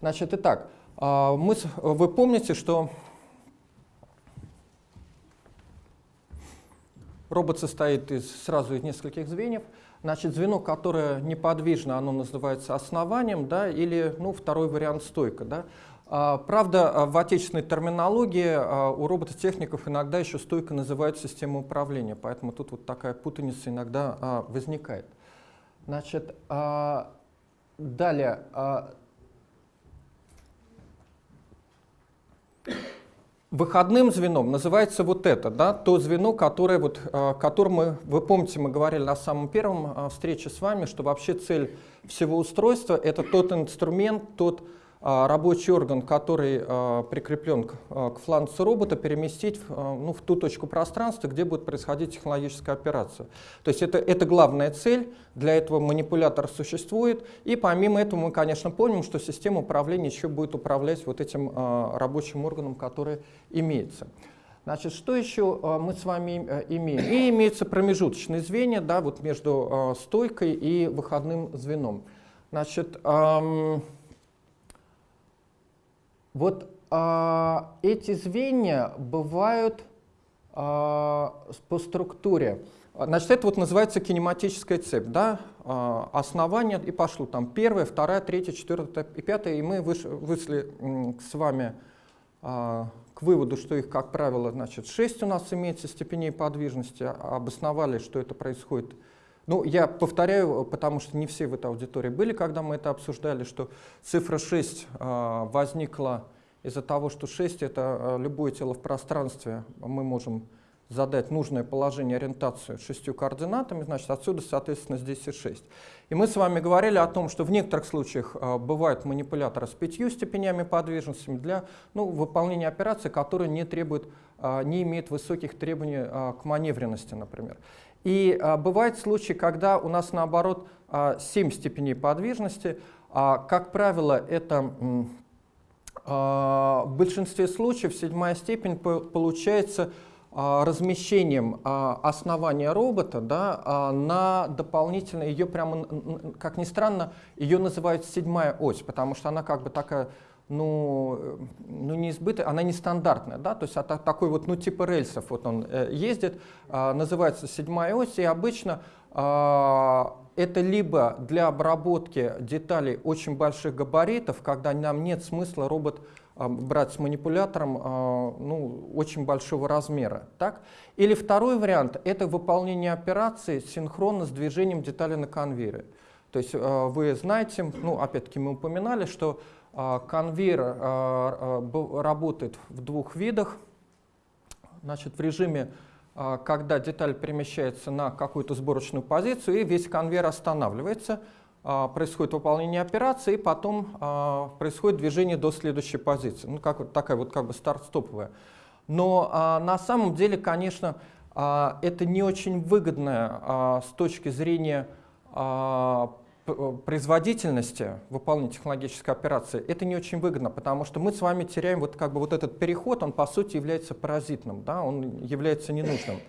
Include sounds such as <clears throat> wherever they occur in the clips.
Значит, итак, а, мы, вы помните, что робот состоит из, сразу из нескольких звеньев. Значит, звено, которое неподвижно, оно называется основанием, да, или ну, второй вариант стойка. Да. А, правда, в отечественной терминологии а, у робототехников иногда еще стойка называют системой управления, поэтому тут вот такая путаница иногда возникает. Значит, далее, Выходным звеном называется вот это, да, то звено, которое, вот, э, которым мы, вы помните, мы говорили на самом первом э, встрече с вами, что вообще цель всего устройства — это тот инструмент, тот а, рабочий орган, который а, прикреплен к, а, фланцу робота, переместить ну, в ту точку пространства, где будет происходить технологическая операция. То есть это, это главная цель, для этого манипулятор существует, и помимо этого мы, конечно, помним, что система управления еще будет управлять вот этим рабочим органом, который имеется. Значит, что еще мы с вами э, имеем? И имеются промежуточные звенья да, вот между стойкой и выходным звеном. Значит, эм, вот а, эти звенья бывают а, по структуре. Значит, это вот называется кинематическая цепь, да, а, основание, и пошло там первая, вторая, третья, четвертая и пятая, и мы вышли с вами а, к выводу, что их, как правило, значит, шесть у нас имеется степеней подвижности, обосновали, что это происходит ну, я повторяю, потому что не все в этой аудитории были, когда мы это обсуждали, что цифра 6 э, возникла из-за того, что 6 — это э, любое тело в пространстве. Мы можем задать нужное положение, ориентацию шестью координатами, значит, отсюда, соответственно, здесь и 6. И мы с вами говорили о том, что в некоторых случаях э, бывают манипуляторы с пятью степенями подвижности для ну, выполнения операции, которые не, требуют, не имеют высоких требований э, к маневренности, например. И а, бывают случаи, когда у нас наоборот а, 7 степеней подвижности. А, как правило, это а, в большинстве случаев седьмая степень получается а, размещением а, основания робота да, а, на дополнительно, ее прямо, как ни странно, ее называют седьмая ось, потому что она как бы такая ну, э, ну не избыток, она нестандартная, да, то есть это такой вот, ну, типа рельсов вот он э, ездит, э, называется седьмая ось, и обычно э, это либо для обработки деталей очень больших габаритов, когда нам нет смысла робот брать с манипулятором ну, очень большого размера, так? Или второй вариант – это выполнение операции синхронно с движением детали на конвейере. То есть вы знаете, ну, опять-таки мы упоминали, что а, конвейер а, а, работает в двух видах. Значит, в режиме, когда деталь перемещается на какую-то сборочную позицию, и весь конвейер останавливается, происходит выполнение операции, и потом происходит движение до следующей позиции. Ну, как вот такая вот как бы старт-стоповая. Но на самом деле, конечно, это не очень выгодно с точки зрения производительности выполнения технологической операции, это не очень выгодно, потому что мы с вами теряем вот как бы вот этот переход, он по сути является паразитным, да, он является ненужным.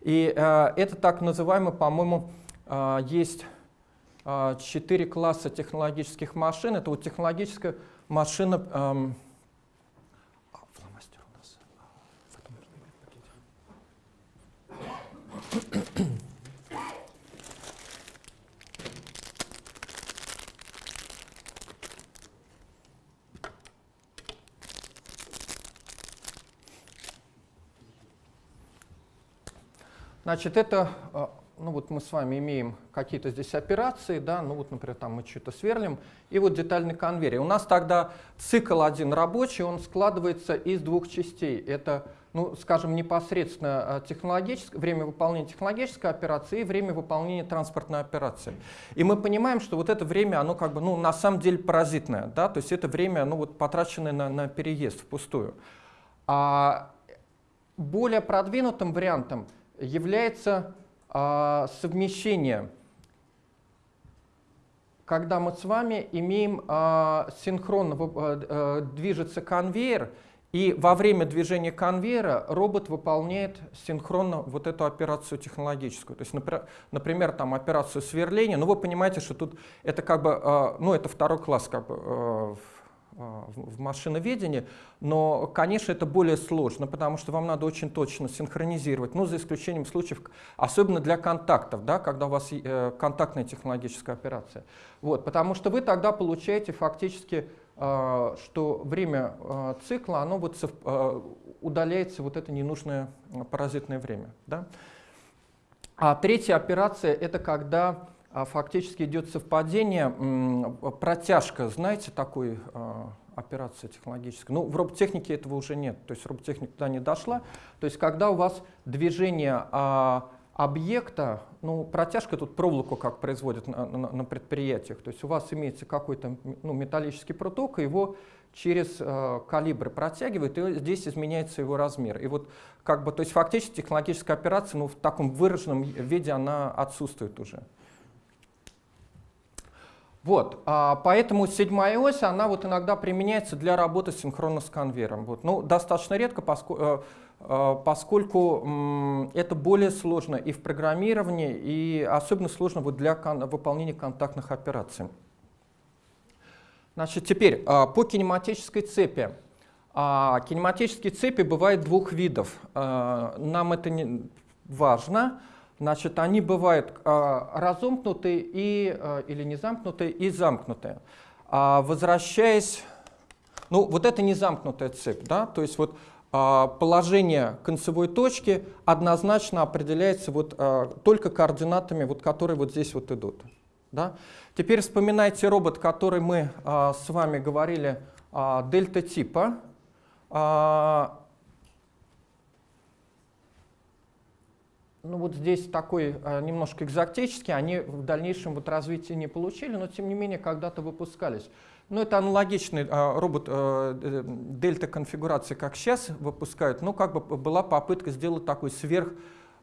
И э, это так называемый, по-моему, э, есть э, четыре класса технологических машин. Это вот технологическая машина... Э, фломастер у Значит, это, а, ну вот мы с вами имеем какие-то здесь операции, да, ну вот, например, там мы что-то сверлим, и вот детальный конвейер. у нас тогда цикл один рабочий, он складывается из двух частей. Это, ну, скажем, непосредственно а, технологическое, время выполнения технологической операции и время выполнения транспортной операции. И мы понимаем, что вот это время, оно как бы, ну, на самом деле паразитное, да, то есть это время, ну, вот потраченное на, на переезд впустую. А более продвинутым вариантом является а, совмещение, когда мы с вами имеем а, синхронно а, а, движется конвейер, и во время движения конвейера робот выполняет синхронно вот эту операцию технологическую. То есть, например, там операцию сверления, ну, вы понимаете, что тут это как бы, ну это второй класс как бы в машиноведении, но, конечно, это более сложно, потому что вам надо очень точно синхронизировать, ну, за исключением случаев, особенно для контактов, да, когда у вас э, контактная технологическая операция. Вот, потому что вы тогда получаете фактически, э, что время э, цикла, оно вот удаляется вот это ненужное паразитное время. Да? А третья операция — это когда а фактически идет совпадение, протяжка, знаете, такой а, операции технологической. Ну, в роботехнике этого уже нет, то есть роботехника туда не дошла. То есть когда у вас движение а, объекта, ну, протяжка тут проволоку как производят на, на, на предприятиях, то есть у вас имеется какой-то ну, металлический проток, и его через э, калибры протягивает, и здесь изменяется его размер. И вот как бы, то есть фактически технологическая операция, ну, в таком выраженном виде она отсутствует уже. Вот, а, поэтому седьмая ось, она вот иногда применяется для работы синхронно с конвейером. Вот. Ну, достаточно редко, поскольку, э, э, поскольку это более сложно и в программировании, и особенно сложно вот для выполнения контактных операций. Значит, теперь а, по кинематической цепи. А, кинематические цепи бывают двух видов. Нам это не важно. Значит, они бывают э, разомкнутые и, э, или не замкнутые и замкнутые. А возвращаясь, ну вот это не замкнутая цепь, да, то есть вот положение концевой точки однозначно определяется вот только координатами, вот, которые вот здесь вот идут. Да? Теперь вспоминайте робот, который мы с вами говорили дельта типа. Ну вот здесь такой а, немножко экзотический, они в дальнейшем вот развития не получили, но тем не менее когда-то выпускались. Ну, это аналогичный а, робот а, э, дельта конфигурации, как сейчас выпускают, но как бы была попытка сделать такой сверх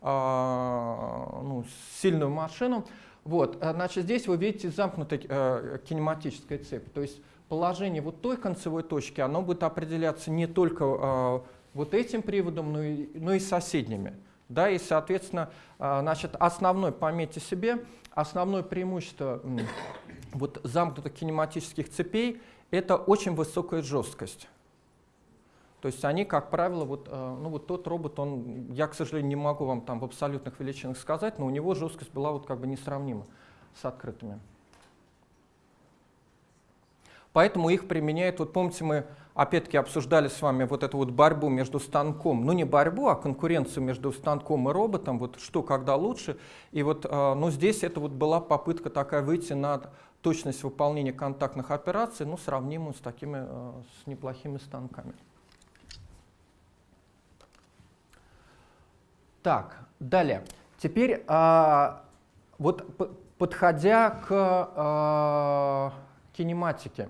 а, ну, сильную машину. Вот, значит, здесь вы видите замкнутая а, кинематическая цепь, то есть положение вот той концевой точки, оно будет определяться не только а, вот этим приводом, но и, но и соседними. Да, и, соответственно, а, значит, основной, пометьте себе, основное преимущество вот, замкнутых кинематических цепей — это очень высокая жесткость. То есть они, как правило, вот, а, ну, вот тот робот, он, я, к сожалению, не могу вам там в абсолютных величинах сказать, но у него жесткость была вот как бы несравнима с открытыми. Поэтому их применяют, вот помните, мы опять-таки обсуждали с вами вот эту вот борьбу между станком, ну не борьбу, а конкуренцию между станком и роботом, вот что когда лучше. И вот а, ну, здесь это вот была попытка такая выйти на точность выполнения контактных операций, ну сравнимую с такими, а, с неплохими станками. Так, далее. Теперь а, вот подходя к кинематике.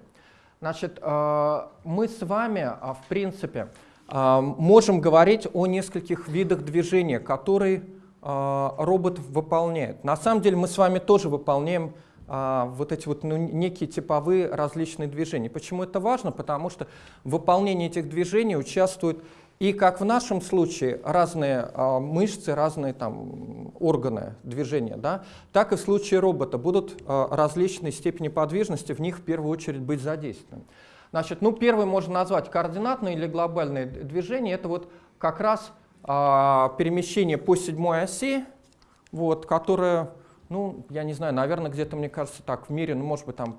Значит, э, мы с вами, э, в принципе, э, можем говорить о нескольких видах движения, которые робот выполняет. На самом деле мы с вами тоже выполняем вот эти вот ну, некие типовые различные движения. Почему это важно? Потому что в выполнении этих движений участвуют и как в нашем случае разные а, мышцы, разные там, органы движения, да, так и в случае робота будут а, различные степени подвижности в них в первую очередь быть задействованы. Значит, ну, первый можно назвать координатное или глобальное движение. Это вот как раз а, перемещение по седьмой оси, вот, которое, ну, я не знаю, наверное, где-то, мне кажется, так, в мире, ну, может быть, там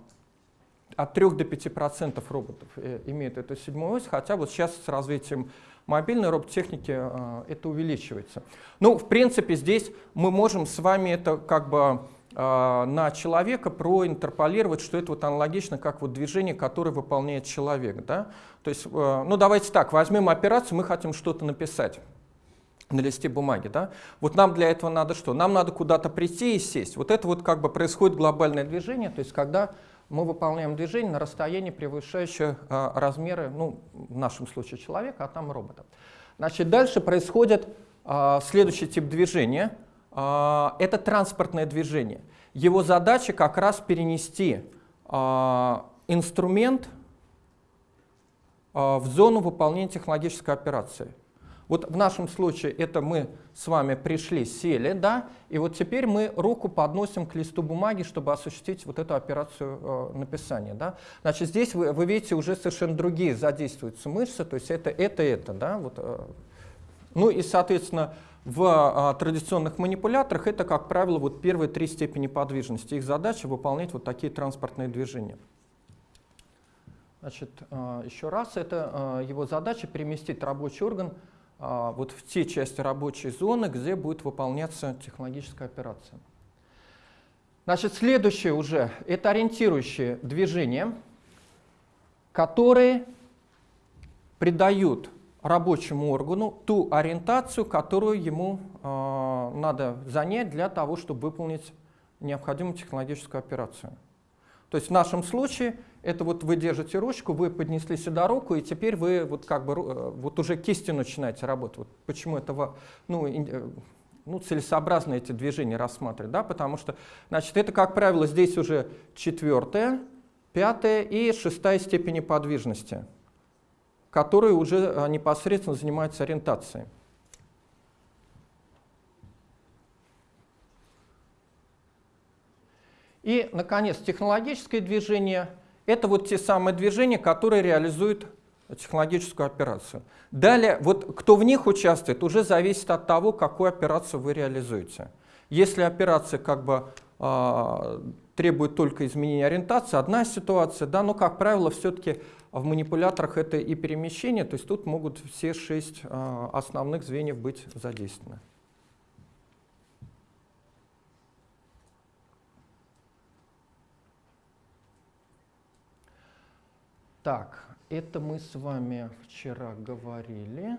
от 3 до 5% роботов э, имеют эту седьмую ось, хотя вот сейчас с развитием мобильной роботехники э, это увеличивается. Ну, в принципе, здесь мы можем с вами это как бы э, на человека проинтерполировать, что это вот аналогично как вот движение, которое выполняет человек. Да? То есть, ну давайте так, возьмем операцию, мы хотим что-то написать на листе бумаги. Да? Вот нам для этого надо что? Нам надо куда-то прийти и сесть. Вот это вот как бы происходит глобальное движение, то есть когда мы выполняем движение на расстоянии, превышающее а, размеры, ну, в нашем случае человека, а там робота. Значит, дальше происходит а, следующий тип движения. А, это транспортное движение. Его задача как раз перенести а, инструмент а, в зону выполнения технологической операции. Вот в нашем случае это мы с вами пришли, сели, да, и вот теперь мы руку подносим к листу бумаги, чтобы осуществить вот эту операцию э, написания, да. Значит, здесь вы, вы видите уже совершенно другие задействуются мышцы, то есть это, это, это, да, вот. Э. Ну и, соответственно, в э, традиционных манипуляторах это, как правило, вот первые три степени подвижности. Их задача выполнять вот такие транспортные движения. Значит, э, еще раз, это э, его задача переместить рабочий орган а, вот в те части рабочей зоны, где будет выполняться технологическая операция. Значит, следующее уже — это ориентирующие движения, которые придают рабочему органу ту ориентацию, которую ему э, надо занять для того, чтобы выполнить необходимую технологическую операцию. То есть в нашем случае это вот вы держите ручку, вы поднесли сюда руку, и теперь вы вот как бы э, вот уже кистью начинаете работать. Вот почему это ну, э, ну, целесообразно эти движения рассматривать, да, потому что, значит, это, как правило, здесь уже четвертая, пятая и шестая степени подвижности, которые уже э, непосредственно занимаются ориентацией. И, наконец, технологическое движение – это вот те самые движения, которые реализуют технологическую операцию. Далее, вот кто в них участвует, уже зависит от того, какую операцию вы реализуете. Если операция как бы э, требует только изменения ориентации, одна ситуация, да, но, как правило, все-таки в манипуляторах это и перемещение, то есть тут могут все шесть э, основных звеньев быть задействованы. Так, это мы с вами вчера говорили.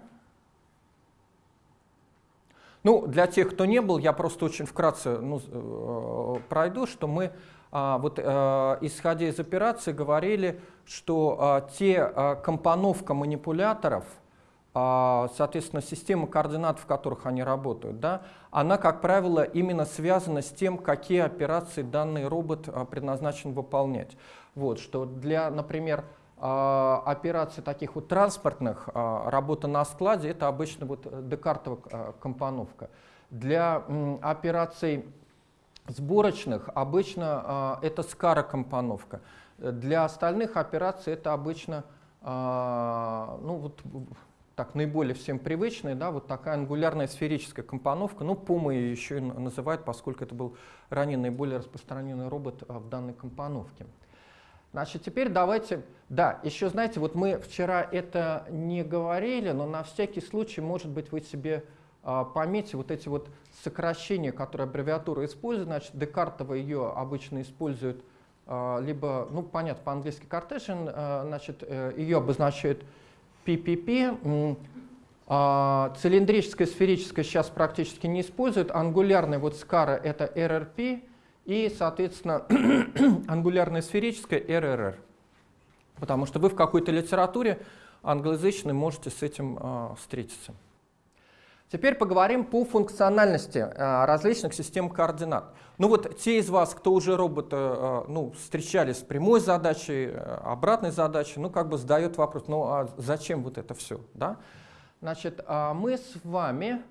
Ну, для тех, кто не был, я просто очень вкратце ну, э, пройду, что мы, а, вот, а, исходя из операции, говорили, что а, те а, компоновка манипуляторов, а, соответственно, система координат, в которых они работают, да, она, как правило, именно связана с тем, какие операции данный робот а, предназначен выполнять. Вот, что для, например, операций таких вот транспортных, а, работа на складе, это обычно вот э, декартовая а, компоновка. Для операций сборочных обычно это скара компоновка. Для остальных операций это обычно ну, вот, так, наиболее всем привычная, да, вот такая ангулярная сферическая компоновка. Ну, PUMA ее еще и называют, поскольку это был ранее наиболее распространенный робот в данной компоновке. Значит, теперь давайте... Да, еще, знаете, вот мы вчера это не говорили, но на всякий случай, может быть, вы себе а, пометьте вот эти вот сокращения, которые аббревиатура использует. Значит, Декартова ее обычно используют а, либо, ну, понятно, по-английски Cartesian, а, значит, э, ее обозначают PPP, а, цилиндрическая, сферическая сейчас практически не используют, ангулярная вот скара это RRP, и, соответственно, <clears throat> ангулярная сферическая RRR. Потому что вы в какой-то литературе англоязычной можете с этим э, встретиться. Теперь поговорим по функциональности э, различных систем координат. Ну вот те из вас, кто уже робота э, ну, встречались с прямой задачей, обратной задачей, ну как бы задает вопрос, ну а зачем вот это все? Да? Значит, э, мы с вами,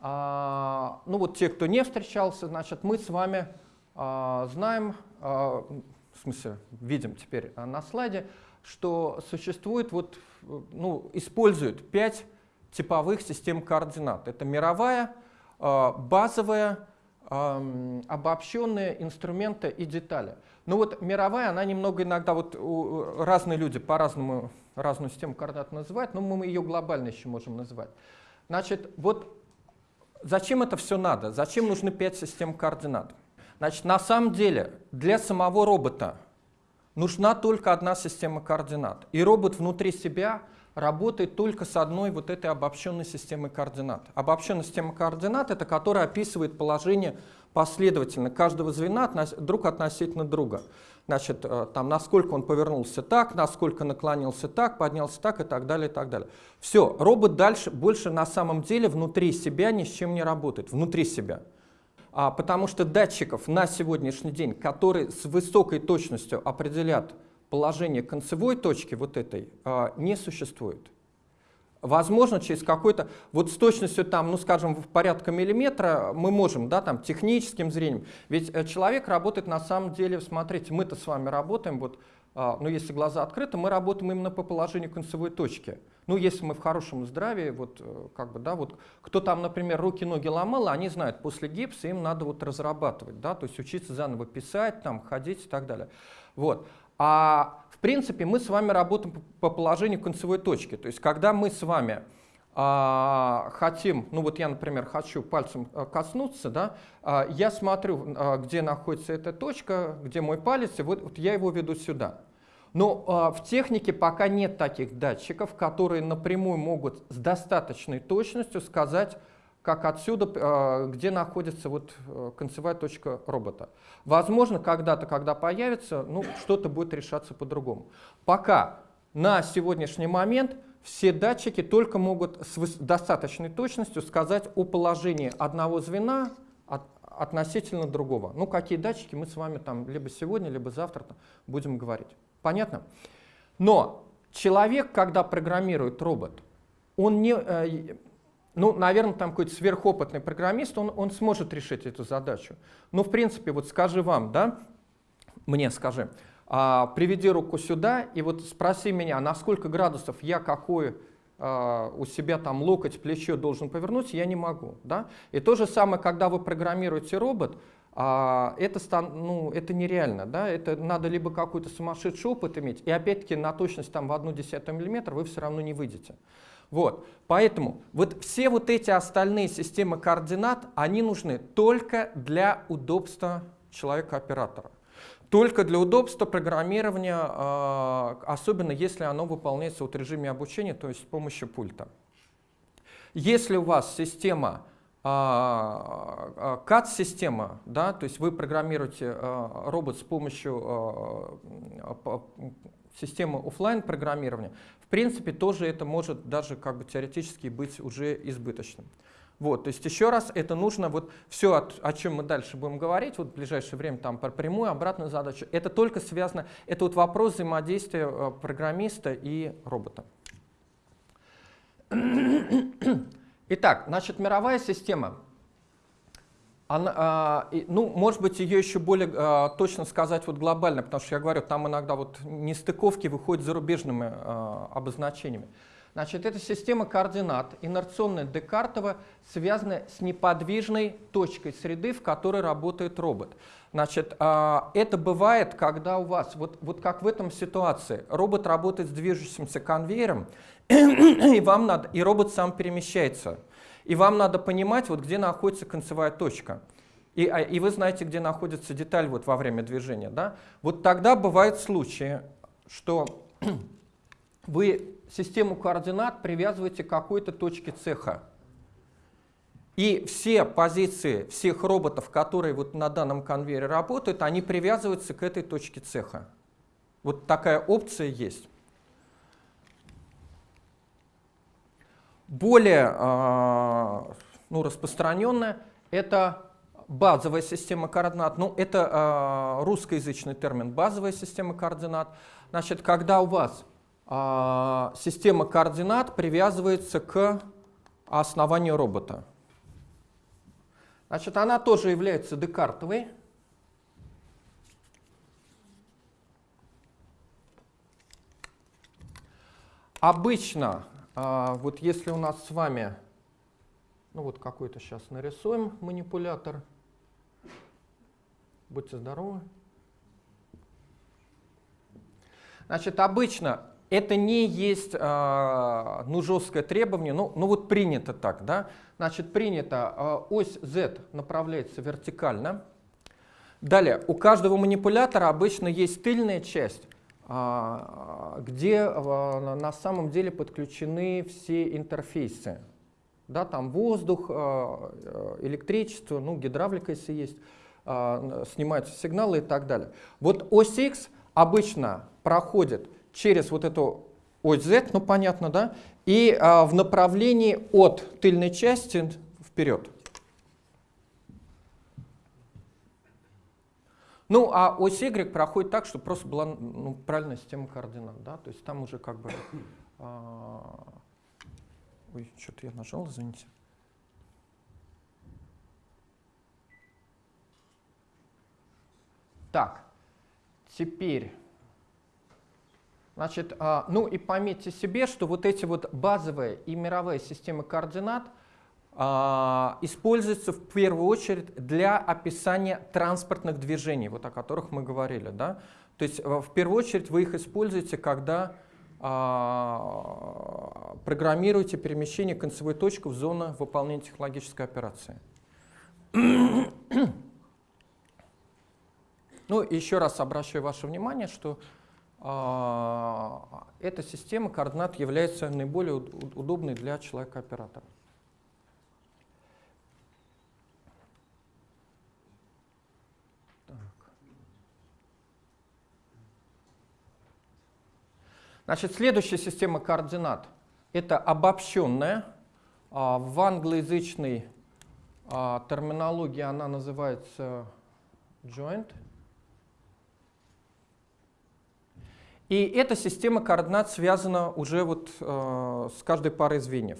э, ну вот те, кто не встречался, значит, мы с вами знаем, а, в смысле, видим теперь а, на слайде, что существует, вот, ну, используют пять типовых систем координат. Это мировая, базовая, обобщенные инструменты и детали. Ну вот мировая, она немного иногда, вот разные люди по-разному разную систему координат называют, но мы ее глобально еще можем называть. Значит, вот зачем это все надо? Зачем нужны пять систем координат? Значит, на самом деле для самого робота нужна только одна система координат. И робот внутри себя работает только с одной вот этой обобщенной системой координат. Обобщенная система координат — это которая описывает положение последовательно каждого звена друг относительно друга. Значит, э, там, насколько он повернулся так, насколько наклонился так, поднялся так и так далее, и так далее. Все, робот дальше больше на самом деле внутри себя ни с чем не работает, внутри себя. А, потому что датчиков на сегодняшний день, которые с высокой точностью определят положение концевой точки вот этой, а, не существует. Возможно, через какой-то, вот с точностью там, ну скажем, в порядка миллиметра мы можем, да, там, техническим зрением. Ведь э, человек работает на самом деле, смотрите, мы-то с вами работаем, вот, а, ну если глаза открыты, мы работаем именно по положению концевой точки. Ну если мы в хорошем здравии, вот, э, как бы, да, вот, кто там, например, руки-ноги ломал, они знают, после гипса им надо вот разрабатывать, да, то есть учиться заново писать, там, ходить и так далее. Вот. А в принципе мы с вами работаем по положению концевой точки. То есть когда мы с вами хотим, ну вот я, например, хочу пальцем а, коснуться, да, а, я смотрю, а, где находится эта точка, где мой палец, и вот, вот я его веду сюда. Но а, в технике пока нет таких датчиков, которые напрямую могут с достаточной точностью сказать, как отсюда, а, где находится вот э, концевая точка робота. Возможно, когда-то, когда появится, ну, что-то будет решаться по-другому. Пока на сегодняшний момент все датчики только могут с достаточной точностью сказать о положении одного звена от, относительно другого. Ну, какие датчики мы с вами там либо сегодня, либо завтра будем говорить. Понятно? Но человек, когда программирует робот, он не, э, ну, наверное, там какой-то сверхопытный программист, он, он сможет решить эту задачу. Но, в принципе, вот скажи вам, да, мне скажи, а, приведи руку сюда и вот спроси меня, на сколько градусов я какой а, у себя там локоть, плечо должен повернуть, я не могу. Да? И то же самое, когда вы программируете робот, а, это, ну, это нереально. Да? Это надо либо какой-то сумасшедший опыт иметь, и опять-таки на точность там в одну десятую миллиметра вы все равно не выйдете. Вот. Поэтому вот все вот эти остальные системы координат, они нужны только для удобства человека-оператора. Только для удобства программирования, а, особенно если оно выполняется в режиме обучения, то есть с помощью пульта. Если у вас система CAD-система, а, да, то есть вы программируете а, робот с помощью системы офлайн программирования, принципе, тоже это может даже как бы теоретически быть уже избыточным. Вот, то есть еще раз, это нужно, вот все, о, о чем мы дальше будем говорить, вот в ближайшее время там про прямую, обратную задачу, это только связано, это вот вопрос взаимодействия э, программиста и робота. <coughs> Итак, значит, мировая система она, и, ну, может быть, ее еще более а, точно сказать вот глобально, потому что я говорю, там иногда вот нестыковки выходят зарубежными а, обозначениями. Значит, эта система координат, инерционная Декартова, связана с неподвижной точкой среды, в которой работает робот. Значит, а, это бывает, когда у вас, вот, вот как в этом ситуации, робот работает с движущимся конвейером, <coughs> и, вам надо, и робот сам перемещается. И вам надо понимать, вот где находится концевая точка. И, а, и вы знаете, где находится деталь вот во время движения. Да? Вот тогда бывают случаи, что вы систему координат привязываете к какой-то точке цеха. И все позиции всех роботов, которые вот на данном конвейере работают, они привязываются к этой точке цеха. Вот такая опция есть. Более э, ну, распространенная – это базовая система координат. Ну, это э, русскоязычный термин «базовая система координат». Значит, когда у вас система координат привязывается к основанию робота. Значит, она тоже является декартовой. Обычно а, вот если у нас с вами, ну вот какой-то сейчас нарисуем манипулятор. Будьте здоровы. Значит, обычно это не есть э, ну, жесткое требование, ну, ну вот принято так, да? Значит, принято, э, ось Z направляется вертикально. Далее, у каждого манипулятора обычно есть тыльная часть, а, где а, на самом деле подключены все интерфейсы. Да, там воздух, а, электричество, ну, гидравлика, если есть, снимаются сигналы и так далее. Вот ось X обычно проходит через вот эту ось Z, ну понятно, да, и в направлении от тыльной части вперед. Ну, а ось Y проходит так, что просто была ну, правильная система координат. Да? То есть там уже как бы... А, Ой, что-то я нажал, извините. Так, теперь, значит, а, ну и пометьте себе, что вот эти вот базовые и мировые системы координат а, используются в первую очередь для описания транспортных движений, вот о которых мы говорили. Да? То есть в первую очередь вы их используете, когда а, программируете перемещение концевой точки в зону выполнения технологической операции. <clears throat> Ну, еще раз обращаю ваше внимание, что эта система координат является наиболее удобной для человека-оператора. Значит, следующая система координат — это обобщенная. А, в англоязычной а, терминологии она называется joint. И эта система координат связана уже вот, э, с каждой парой звеньев.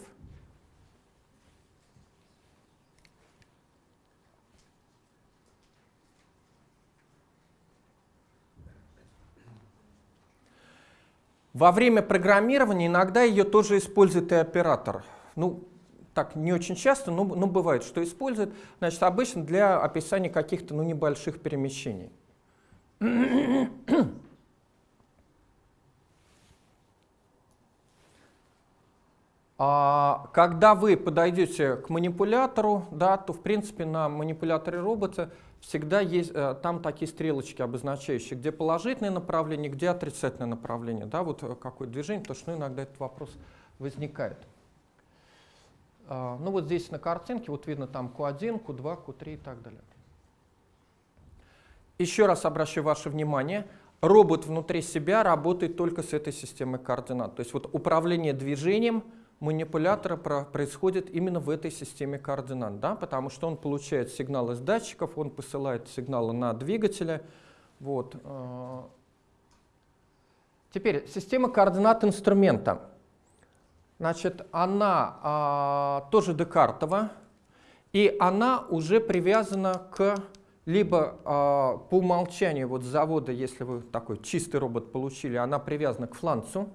Во время программирования иногда ее тоже использует и оператор. Ну, так не очень часто, но, но бывает, что использует. Значит, обычно для описания каких-то ну, небольших перемещений. Когда вы подойдете к манипулятору, да, то в принципе на манипуляторе робота всегда есть э, там такие стрелочки обозначающие, где положительное направление, где отрицательное направление. Да, вот э, какое движение, потому что ну, иногда этот вопрос возникает. А, ну вот здесь на картинке вот видно там Q1, Q2, Q3 и так далее. Еще раз обращу ваше внимание, робот внутри себя работает только с этой системой координат. То есть вот управление движением – манипулятора происходит именно в этой системе координат, да, потому что он получает сигнал из датчиков, он посылает сигналы на двигатели. Вот. Э. Теперь система координат инструмента. Значит, она а, тоже декартова, и она уже привязана к либо а, по умолчанию вот завода, если вы такой чистый робот получили, она привязана к фланцу,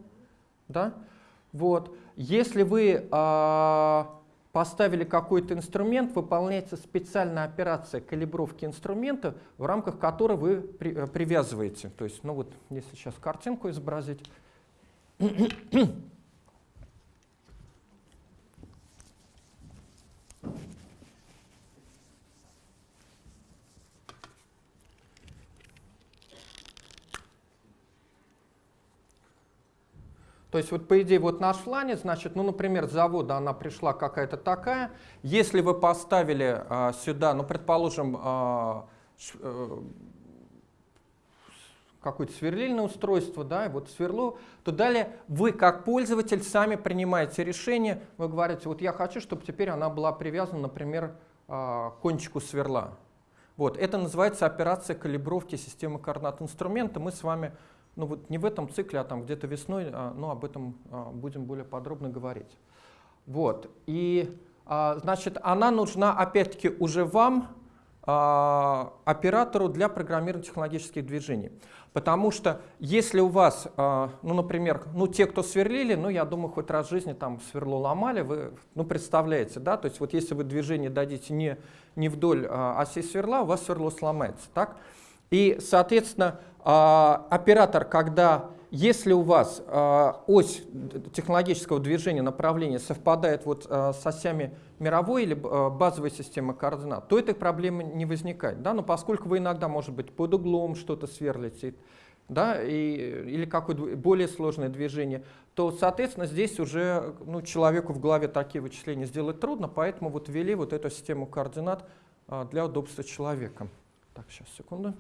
да, вот. Если вы э, поставили какой-то инструмент, выполняется специальная операция калибровки инструмента, в рамках которой вы при, э, привязываете. То есть, ну вот, если сейчас картинку изобразить. То есть вот по идее вот наш фланец, значит, ну, например, с завода она пришла какая-то такая. Если вы поставили а, сюда, ну, предположим, а, а, какое-то сверлильное устройство, да, и вот сверло, то далее вы как пользователь сами принимаете решение, вы говорите, вот я хочу, чтобы теперь она была привязана, например, а, к кончику сверла. Вот, это называется операция калибровки системы координат инструмента. Мы с вами ну вот не в этом цикле, а там где-то весной, а, ну об этом а, будем более подробно говорить. Вот, и а, значит, она нужна опять-таки уже вам, оператору для программирования технологических движений. Потому что если у вас, ну, например, ну, те, кто сверлили, ну, я думаю, хоть раз в жизни там сверло ломали, вы, ну, представляете, да, то есть вот если вы движение дадите не, не вдоль оси сверла, у вас сверло сломается, так? И, соответственно, а, оператор, когда, если у вас а, ось технологического движения направления совпадает вот а, с осями мировой или базовой системы координат, то этой проблемы не возникает. Да? Но поскольку вы иногда, может быть, под углом что-то сверлите, да, и, или какое-то более сложное движение, то, соответственно, здесь уже ну, человеку в голове такие вычисления сделать трудно, поэтому вот ввели вот эту систему координат для удобства человека. Так, сейчас, секунду.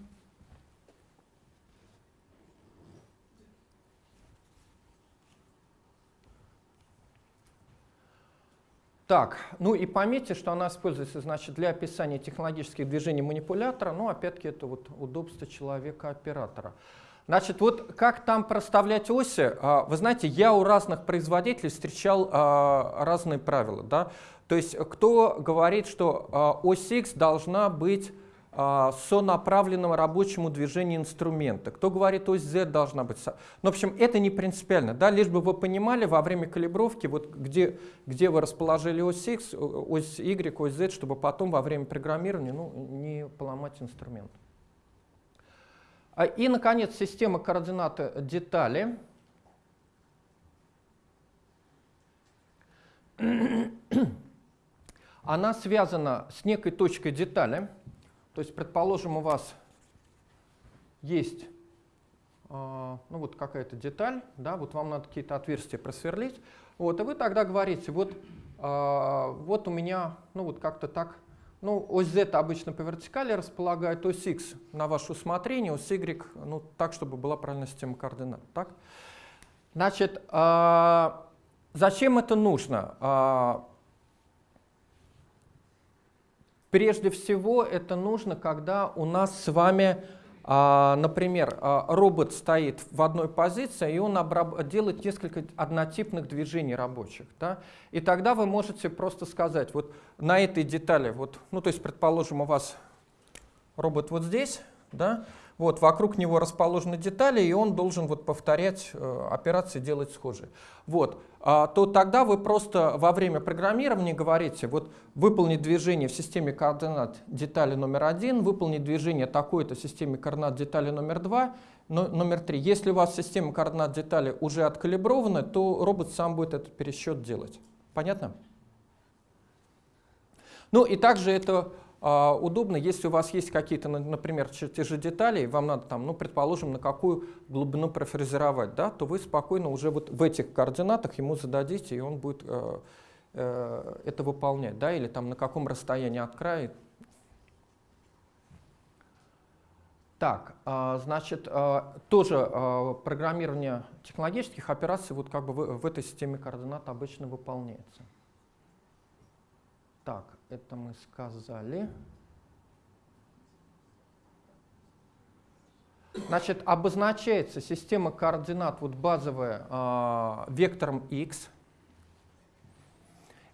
Так, ну и пометьте, что она используется значит, для описания технологических движений манипулятора, но опять-таки это вот удобство человека-оператора. Значит, вот как там проставлять оси, а, вы знаете, я у разных производителей встречал а, разные правила. Да? То есть кто говорит, что а, ось X должна быть сонаправленным рабочему движению инструмента. Кто говорит, ось Z должна быть... Ну, в общем, это не принципиально. Да? Лишь бы вы понимали во время калибровки, вот где, где вы расположили ось X, ось Y, ось Z, чтобы потом во время программирования ну, не поломать инструмент. А, и, наконец, система координат детали. <clears throat> Она связана с некой точкой детали. То есть, предположим, у вас есть а, ну, вот какая-то деталь, да, вот вам надо какие-то отверстия просверлить. Вот, и вы тогда говорите, вот, а, вот у меня, ну вот как-то так ну, ось z обычно по вертикали располагает, ось x на ваше усмотрение, ось y ну, так, чтобы была правильная система координат. Так? Значит, э, зачем это нужно? Э, прежде всего, это нужно, когда у нас с вами а, например, а, робот стоит в одной позиции, и он делает несколько однотипных движений рабочих. Да? И тогда вы можете просто сказать, вот на этой детали, вот, ну то есть, предположим, у вас робот вот здесь, да, вот, вокруг него расположены детали, и он должен вот повторять э, операции, делать схожие. Вот, то тогда вы просто во время программирования говорите, вот выполнить движение в системе координат детали номер один, выполнить движение такой-то в системе координат детали номер два, но, номер три. Если у вас система координат детали уже откалибрована, то робот сам будет этот пересчет делать. Понятно? Ну и также это а, удобно, если у вас есть какие-то, например, чертежи деталей, вам надо там, ну, предположим, на какую глубину профрезеровать, да, то вы спокойно уже вот в этих координатах ему зададите, и он будет э, э, это выполнять, да, или там на каком расстоянии от края. Так, э, значит, э, тоже программирование технологических операций вот как бы в этой системе координат обычно выполняется. Так, это мы сказали. Значит, обозначается система координат вот базовая э, вектором x.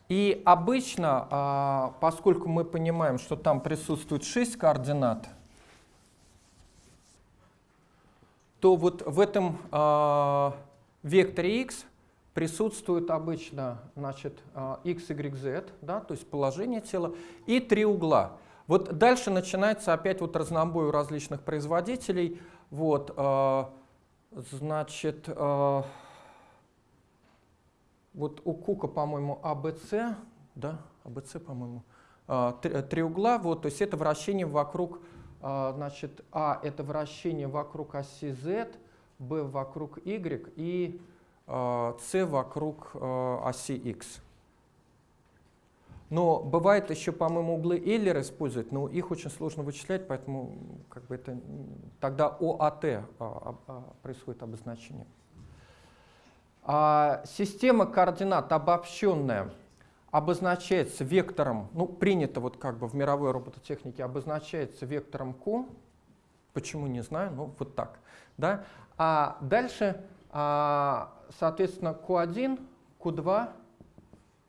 И обычно, э, поскольку мы понимаем, что там присутствует 6 координат, то вот в этом э, векторе x присутствует обычно значит, x, y, z, да, то есть положение тела, и три угла. Вот дальше начинается опять вот разнобой у различных производителей. Вот, э, значит, э, вот у Кука, по-моему, ABC, да, ABC, по-моему, э, три, три угла, вот, то есть это вращение вокруг, э, значит, А это вращение вокруг оси Z, B вокруг Y и c вокруг э, оси x. Но бывает еще, по-моему, углы Эйлер используют, но их очень сложно вычислять, поэтому как бы это, тогда ОАТ а, а, происходит обозначение. А система координат обобщенная обозначается вектором, ну принято вот как бы в мировой робототехнике, обозначается вектором Q. Почему, не знаю, ну вот так. Да? А дальше а, соответственно, Q1, Q2,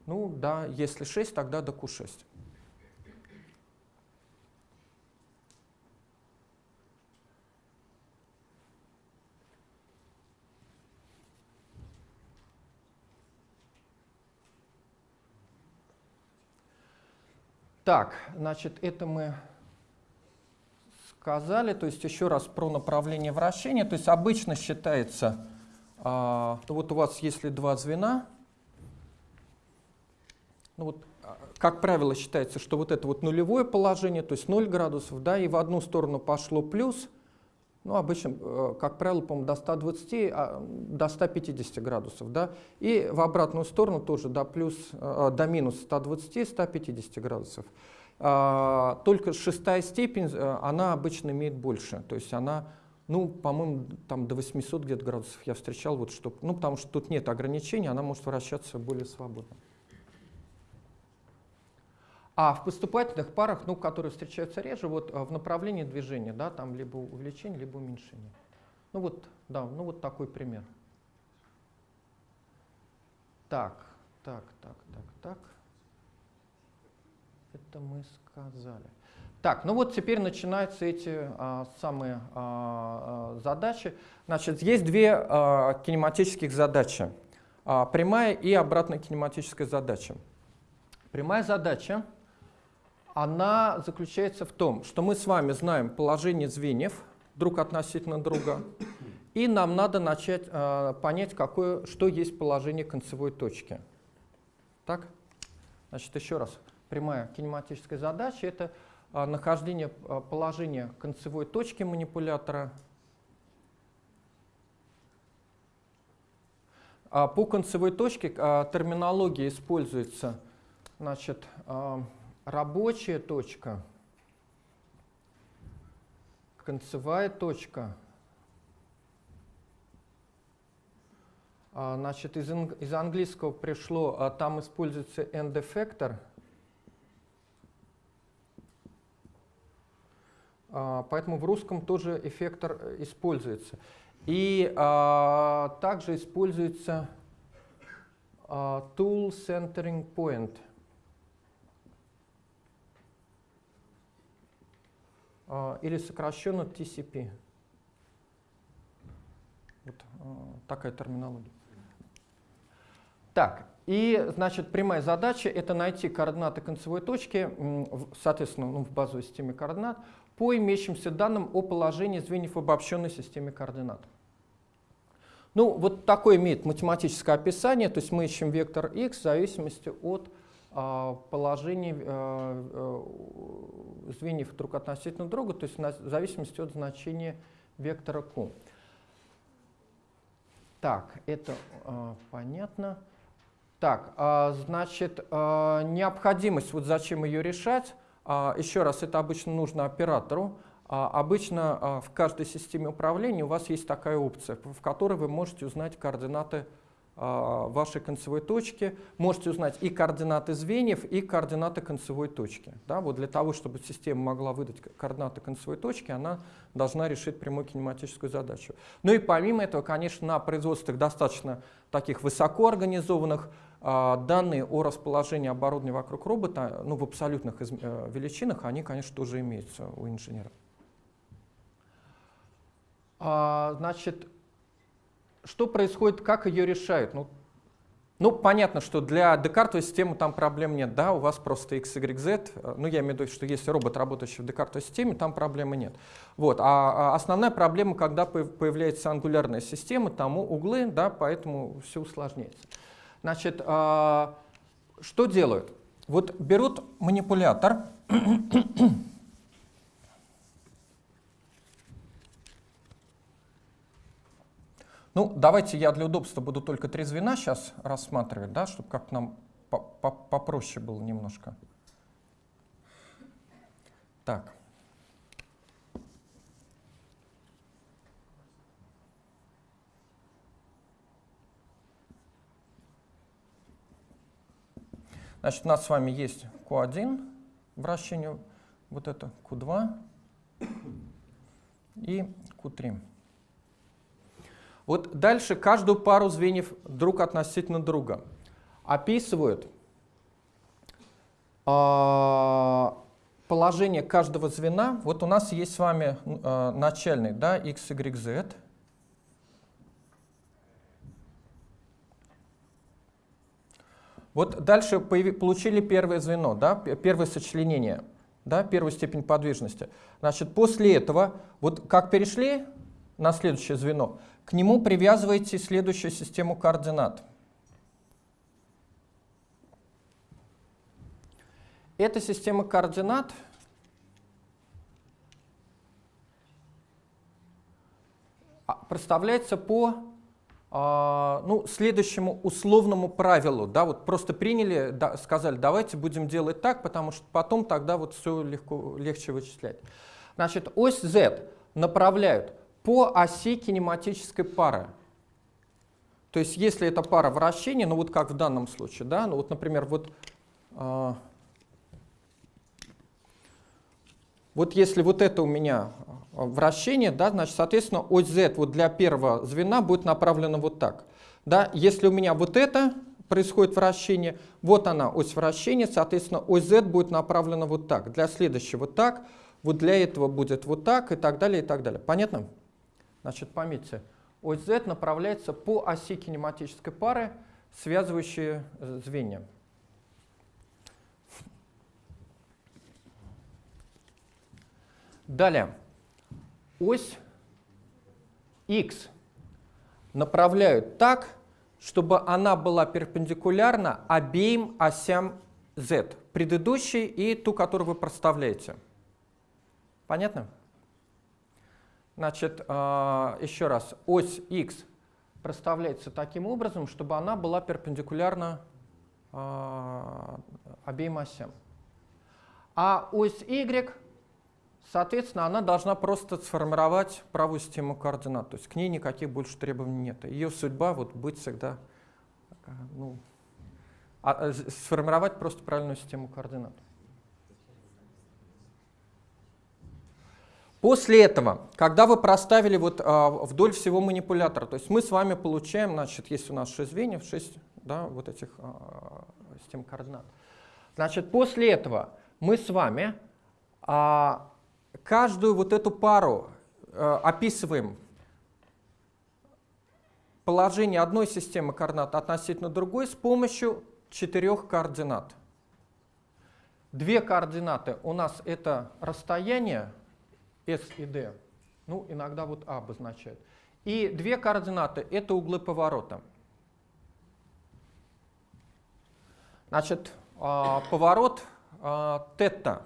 ну да, если 6, тогда до Q6. Так, значит, это мы сказали. То есть еще раз про направление вращения. То есть обычно считается то вот у вас если два звена, ну вот, а, как правило, считается, что вот это вот нулевое положение, то есть 0 градусов, да, и в одну сторону пошло плюс, ну, обычно, э, как правило, по-моему, до 120, а, до 150 градусов, да, и в обратную сторону тоже до, плюс, э, до минус 120, 150 градусов. Только шестая степень, э, она обычно имеет больше, то есть она ну, по-моему, там до 800 где-то градусов я встречал, вот, что, ну, потому что тут нет ограничений, она может вращаться более свободно. А в поступательных парах, ну, которые встречаются реже, вот в направлении движения, да, там либо увеличение, либо уменьшение. Ну вот, да, ну вот такой пример. Так, так, так, так, так. Это мы сказали. Так, ну вот теперь начинаются эти а, самые а, а, задачи. Значит, есть две а, кинематических задачи. А, прямая и обратная кинематическая задача. Прямая задача, она заключается в том, что мы с вами знаем положение звеньев друг относительно друга, и нам надо начать а, понять, какое, что есть положение концевой точки. Так? Значит, еще раз. Прямая кинематическая задача — это нахождение а, положения концевой точки манипулятора. А, по концевой точке терминология используется значит, рабочая точка, концевая точка. Значит, из, из английского пришло, там используется end-effector — поэтому в русском тоже эффектор э, используется. И а, также используется а, Tool Centering Point. А, или сокращенно TCP. Вот а, такая терминология. Так, и, значит, прямая задача — это найти координаты концевой точки, соответственно, ну, в базовой системе координат, по имеющимся данным о положении звеньев в обобщенной системе координат. Ну, вот такое имеет математическое описание, то есть мы ищем вектор x в зависимости от э, положения э, звеньев друг относительно друга, то есть в зависимости от значения вектора q. Так, это э, понятно. Так, э, значит, э, необходимость, вот зачем ее решать, а, еще раз, это обычно нужно оператору. А, обычно а, в каждой системе управления у вас есть такая опция, в которой вы можете узнать координаты вашей концевой точки, можете узнать и координаты звеньев, и координаты концевой точки. Да, вот для того, чтобы система могла выдать координаты концевой точки, она должна решить прямую кинематическую задачу. Ну и помимо этого, конечно, на производствах достаточно таких высокоорганизованных а, данные о расположении оборудования вокруг робота ну, в абсолютных э, величинах, они, конечно, тоже имеются у инженера. А, значит, что происходит, как ее решают? Ну, ну, понятно, что для декартовой системы там проблем нет, да, у вас просто x, y, z, э, ну, я имею в виду, что если робот, работающий в декартовой системе, там проблемы нет. Вот, а, а основная проблема, когда появляется ангулярная система, там углы, да, поэтому все усложняется. Значит, а, что делают? Вот берут манипулятор, <coughs> Ну, давайте я для удобства буду только три звена сейчас рассматривать, да, чтобы как нам попроще было немножко. Так. Значит, у нас с вами есть Q1 вращение, вот это Q2 и Q3. Вот дальше каждую пару звеньев друг относительно друга описывают э, положение каждого звена. Вот у нас есть с вами э, начальный, да, x, y, z. Вот дальше получили первое звено, да, первое сочленение, да, первую степень подвижности. Значит, после этого, вот как перешли на следующее звено, к нему привязываете следующую систему координат. Эта система координат представляется по а, ну, следующему условному правилу, да, вот просто приняли, да, сказали, давайте будем делать так, потому что потом тогда вот все легко, легче вычислять. Значит, ось Z направляют по оси кинематической пары. То есть если это пара вращения, ну вот как в данном случае, да, ну вот, например, вот, э, вот если вот это у меня вращение, да, значит, соответственно, ось z вот для первого звена будет направлена вот так. Да? Если у меня вот это происходит вращение, вот она ось вращения, соответственно, ось z будет направлена вот так. Для следующего вот так, вот для этого будет вот так и так далее, и так далее. Понятно? Значит, пометьте, ось z направляется по оси кинематической пары, связывающие э, звенья. Далее, ось x направляют так, чтобы она была перпендикулярна обеим осям z, предыдущей и ту, которую вы проставляете. Понятно? Значит, а, еще раз, ось x проставляется таким образом, чтобы она была перпендикулярна а, обеим осям. А ось y Соответственно, она должна просто сформировать правую систему координат. То есть к ней никаких больше требований нет. Ее судьба вот быть всегда, ну, а, а сформировать просто правильную систему координат. После этого, когда вы проставили вот, а, вдоль всего манипулятора, то есть мы с вами получаем, значит, есть у нас 6 звеньев, 6 да, вот этих а, систем координат. Значит, после этого мы с вами а, каждую вот эту пару э, описываем положение одной системы координат относительно другой с помощью четырех координат. Две координаты у нас это расстояние S и D, ну иногда вот А обозначает. И две координаты это углы поворота. Значит, э, поворот э, тета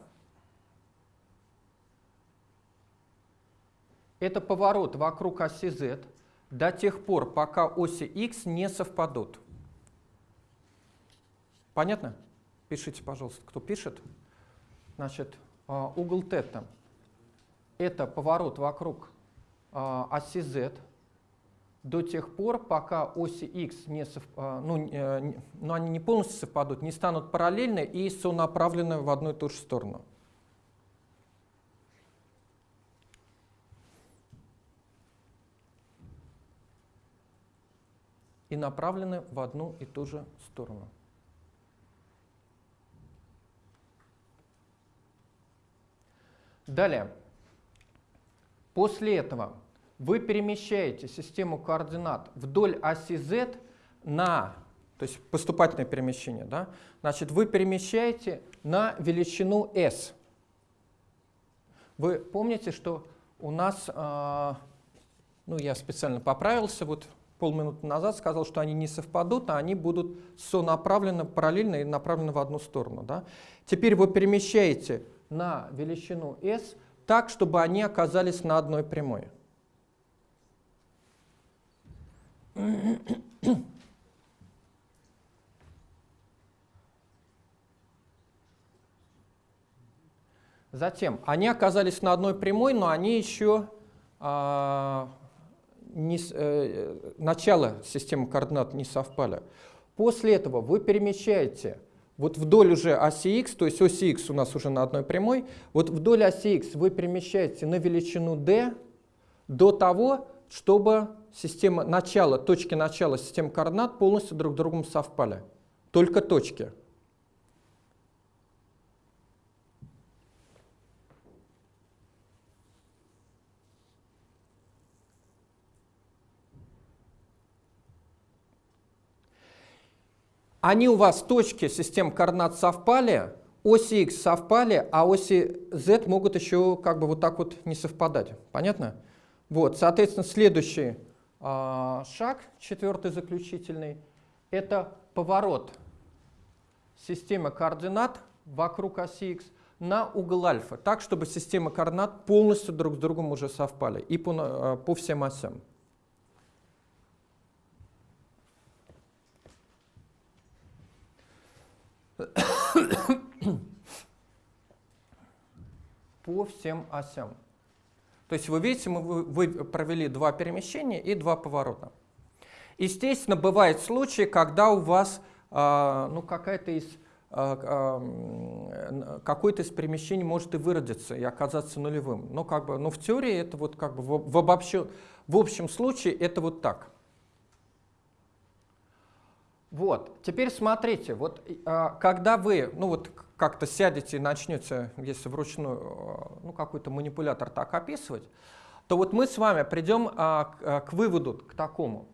Это поворот вокруг оси z до тех пор, пока оси x не совпадут. Понятно? Пишите, пожалуйста, кто пишет. Значит, а, угол тета – это поворот вокруг а, оси z до тех пор, пока оси x не сов... А, ну, ну, они не полностью совпадут, не станут параллельны и сонаправлены в одну и ту же сторону. И направлены в одну и ту же сторону. Далее. После этого вы перемещаете систему координат вдоль оси z на, то есть поступательное перемещение, да? значит, вы перемещаете на величину s. Вы помните, что у нас, э, ну я специально поправился, вот полминуты назад сказал, что они не совпадут, а они будут сонаправлены параллельно и направлены в одну сторону. Да? Теперь вы перемещаете на величину s так, чтобы они оказались на одной прямой. Затем, они оказались на одной прямой, но они еще а, не, э, начало системы координат не совпали. После этого вы перемещаете вот вдоль уже оси x, то есть оси x у нас уже на одной прямой, вот вдоль оси x вы перемещаете на величину d до того, чтобы система начала, точки начала системы координат полностью друг с другом совпали. Только точки. Они у вас точки систем координат совпали, оси x совпали, а оси z могут еще как бы вот так вот не совпадать. Понятно? Вот, соответственно, следующий э, шаг, четвертый заключительный, это поворот системы координат вокруг оси x на угол альфа, так, чтобы системы координат полностью друг с другом уже совпали и по, э, по всем осям. По всем осям. То есть вы видите, мы, вы провели два перемещения и два поворота. Естественно, бывают случаи, когда у вас э, ну, какая-то из какое-то из перемещений может и выродиться, и оказаться нулевым. Но, как бы, но в теории это вот как бы в, в, обобщен, в общем случае это вот так. Вот, теперь смотрите, вот когда вы, ну вот как-то сядете и начнете, если вручную, ну какой-то манипулятор так описывать, то вот мы с вами придем а, к, а, выводу, к такому,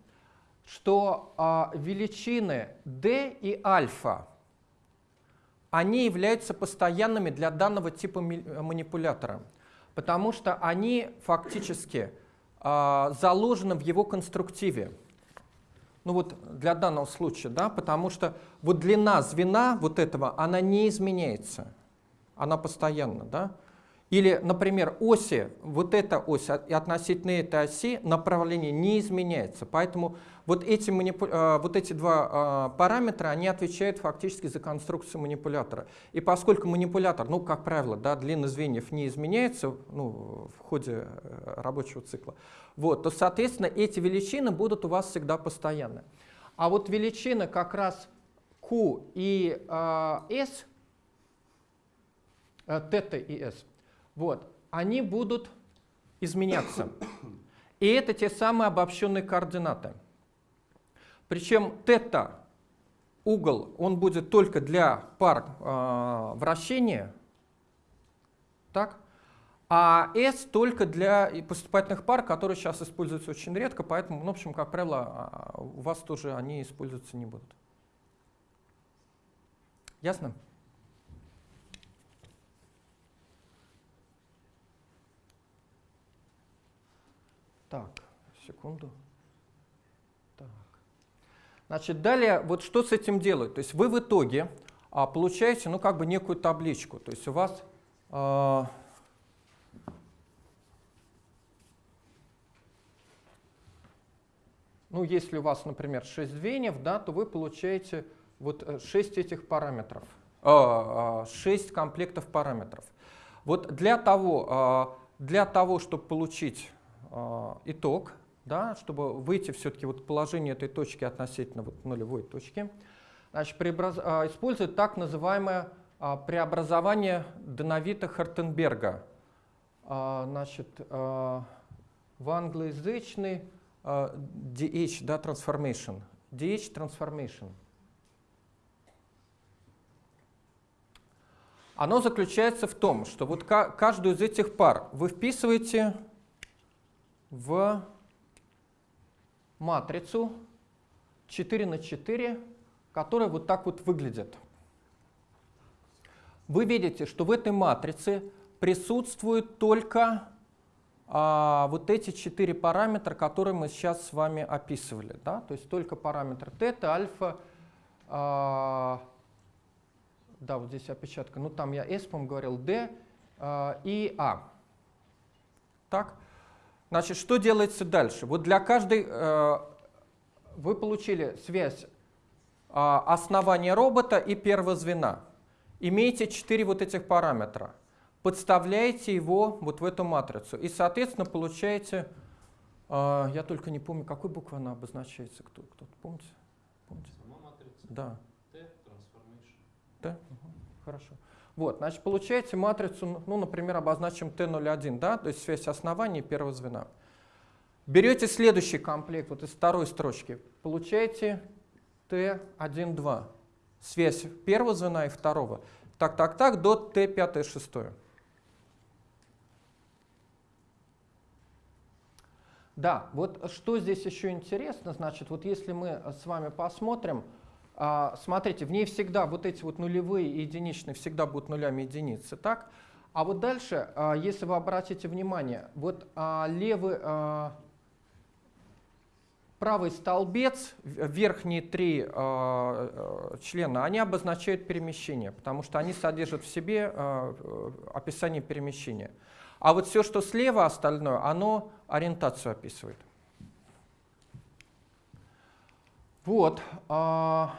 что а, величины d и альфа, они являются постоянными для данного типа манипулятора, потому что они фактически а, заложены в его конструктиве. Ну вот для данного случая, да, потому что вот длина звена вот этого, она не изменяется, она постоянна, да. Или, например, оси, вот эта ось и относительно этой оси направление не изменяется. Поэтому вот эти, манипу... А, вот эти два а, параметра, они отвечают фактически за конструкцию манипулятора. И поскольку манипулятор, ну, как правило, да, длина звеньев не изменяется ну, в ходе э, рабочего цикла, вот, то, соответственно, эти величины будут у вас всегда постоянны. А вот величины как раз Q и э, S, э, θ и S, вот, они будут изменяться. И это те самые обобщенные координаты. Причем θ, угол, он будет только для пар э, вращения, так? а S только для поступательных пар, которые сейчас используются очень редко, поэтому, ну, в общем, как правило, а, у вас тоже они использоваться не будут. Ясно? Так, секунду. Значит, далее, вот что с этим делают? То есть вы в итоге а, получаете, ну, как бы некую табличку. То есть у вас... А, ну, если у вас, например, 6 звеньев, да, то вы получаете вот 6 э, этих параметров, 6 а, комплектов параметров. Вот для того, для того чтобы получить итог, да, чтобы выйти все-таки вот положение этой точки относительно вот нулевой точки, значит, преобраз... э, используют так называемое э, преобразование Деновита-Хартенберга. Э, значит, в англоязычный DH, да, transformation. DH transformation. Оно заключается в том, что вот каждую из этих пар вы вписываете в матрицу 4 на 4, которая вот так вот выглядит. Вы видите, что в этой матрице присутствуют только а, вот эти четыре параметра, которые мы сейчас с вами описывали. Да? То есть только параметр тета, альфа, а, да, вот здесь опечатка, ну там я S, по говорил, D а, и А. Так? Значит, что делается дальше? Вот для каждой э, вы получили связь э, основания робота и первого звена. Имеете четыре вот этих параметра. Подставляете его вот в эту матрицу. И, соответственно, получаете, э, я только не помню, какой буквой она обозначается. Кто, кто помните? помните? Сама матрица? Да. T, transformation. T? Угу. Хорошо. Вот, значит, получаете матрицу, ну, например, обозначим T01, да, то есть связь основания первого звена. Берете следующий комплект, вот из второй строчки, получаете T1,2, связь первого звена и второго. Так, так, так, до T5, 6. Да, вот что здесь еще интересно, значит, вот если мы с вами посмотрим, а, смотрите, в ней всегда вот эти вот нулевые и единичные всегда будут нулями единицы, так? А вот дальше, а, если вы обратите внимание, вот а, левый, правый столбец, верхние три члена, они обозначают перемещение, потому что они содержат в себе описание перемещения. А вот все, что слева остальное, оно ориентацию описывает. Вот. А,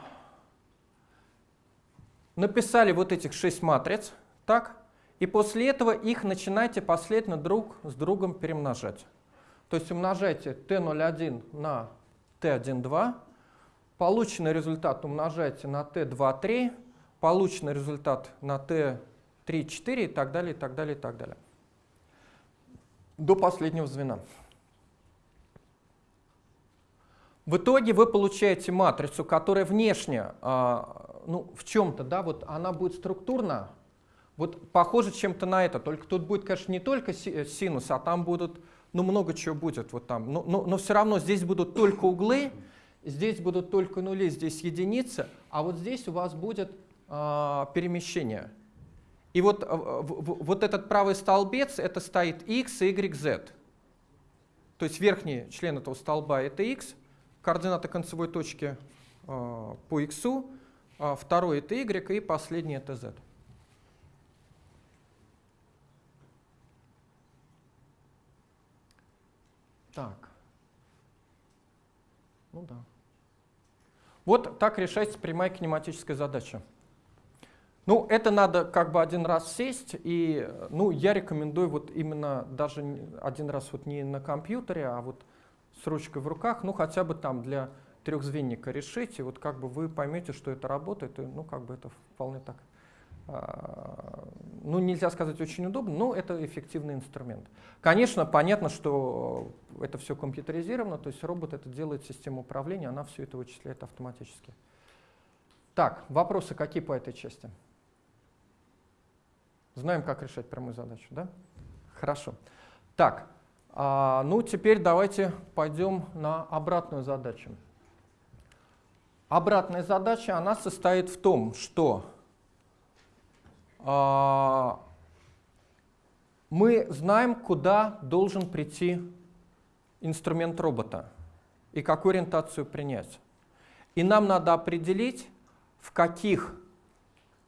написали вот этих шесть матриц, так? И после этого их начинайте последовательно друг с другом перемножать. То есть умножайте t01 на t12, полученный результат умножайте на t23, полученный результат на Т3, 4 и так далее, и так далее, и так далее. До последнего звена. В итоге вы получаете матрицу, которая внешне, а, ну, в чем-то, да, вот она будет структурно, вот похоже чем-то на это, только тут будет, конечно, не только э, синус, а там будут, ну, много чего будет вот там, но, но, но все равно здесь будут только углы, здесь будут только нули, здесь единицы, а вот здесь у вас будет а, перемещение. И вот, а, вот этот правый столбец, это стоит x, y, z. То есть верхний член этого столба это x, координаты концевой точки э, по x, э, второй это y и последний это z. Так. Ну да. Вот так решается прямая кинематическая задача. Ну, это надо как бы один раз сесть, и ну, я рекомендую вот именно даже один раз вот не на компьютере, а вот с ручкой в руках, ну хотя бы там для трехзвенника решить, и вот как бы вы поймете, что это работает, и ну как бы это вполне так, а, ну нельзя сказать очень удобно, но это эффективный инструмент. Конечно, понятно, что это все компьютеризировано, то есть робот это делает система управления, она все это вычисляет автоматически. Так, вопросы какие по этой части? Знаем, как решать прямую задачу, да? Хорошо. Так, а, ну, теперь давайте пойдем на обратную задачу. Обратная задача, она состоит в том, что а, мы знаем, куда должен прийти инструмент робота и какую ориентацию принять. И нам надо определить, в каких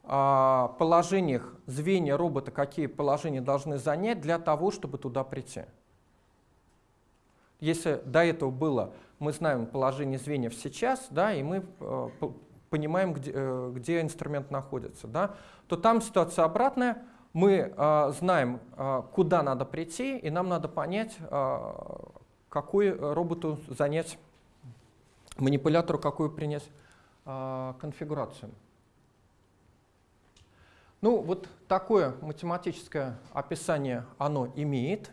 а, положениях звенья робота какие положения должны занять для того, чтобы туда прийти. Если до этого было, мы знаем положение звеньев сейчас, да, и мы э, понимаем, где, э, где инструмент находится, да, то там ситуация обратная. Мы э, знаем, э, куда надо прийти, и нам надо понять, э, какой роботу занять, манипулятору какую принять э, конфигурацию. Ну, вот такое математическое описание оно имеет.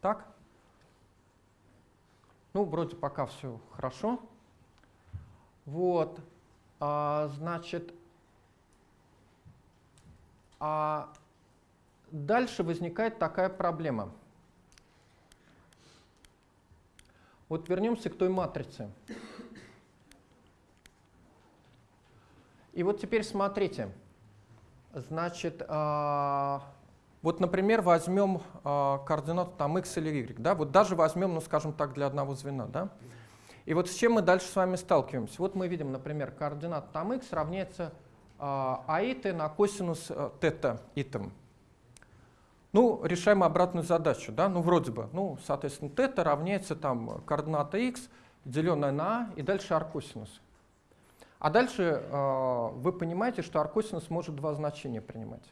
Так? Ну, вроде пока все хорошо. Вот, а, значит, а дальше возникает такая проблема. Вот вернемся к той матрице. И вот теперь смотрите. Значит, а, вот, например, возьмем э, координату там x или y, да, вот даже возьмем, ну, скажем так, для одного звена, да. И вот с чем мы дальше с вами сталкиваемся? Вот мы видим, например, координата там x равняется э, аиты на косинус э, тета итем. Ну, решаем обратную задачу, да, ну, вроде бы, ну, соответственно, тета равняется там координата x, деленная на а, и дальше аркосинус. А дальше э, вы понимаете, что аркосинус может два значения принимать.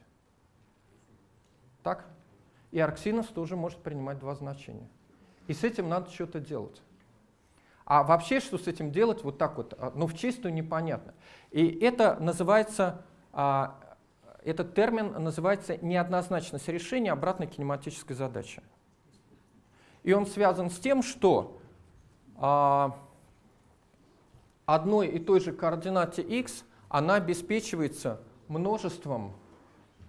Так? И арксинус тоже может принимать два значения. И с этим надо что-то делать. А вообще, что с этим делать, вот так вот, а, ну, в чистую непонятно. И это называется, а, этот термин называется неоднозначность решения обратной кинематической задачи. И он связан с тем, что а, одной и той же координате x она обеспечивается множеством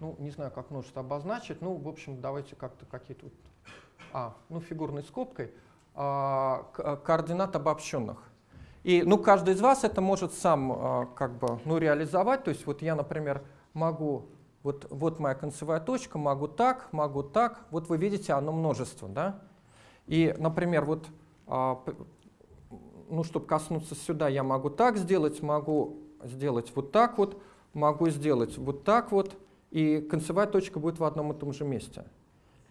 ну, не знаю, как множество обозначить, ну, в общем, давайте как-то какие-то, а, ну, фигурной скобкой, а, а, координат обобщенных. И, ну, каждый из вас это может сам, а, как бы, ну, реализовать, то есть вот я, например, могу, вот, вот моя концевая точка, могу так, могу так, вот вы видите, оно множество, да, и, например, вот, а, ну, чтобы коснуться сюда, я могу так сделать, могу сделать вот так вот, могу сделать вот так вот, и концевая точка будет в одном и том же месте.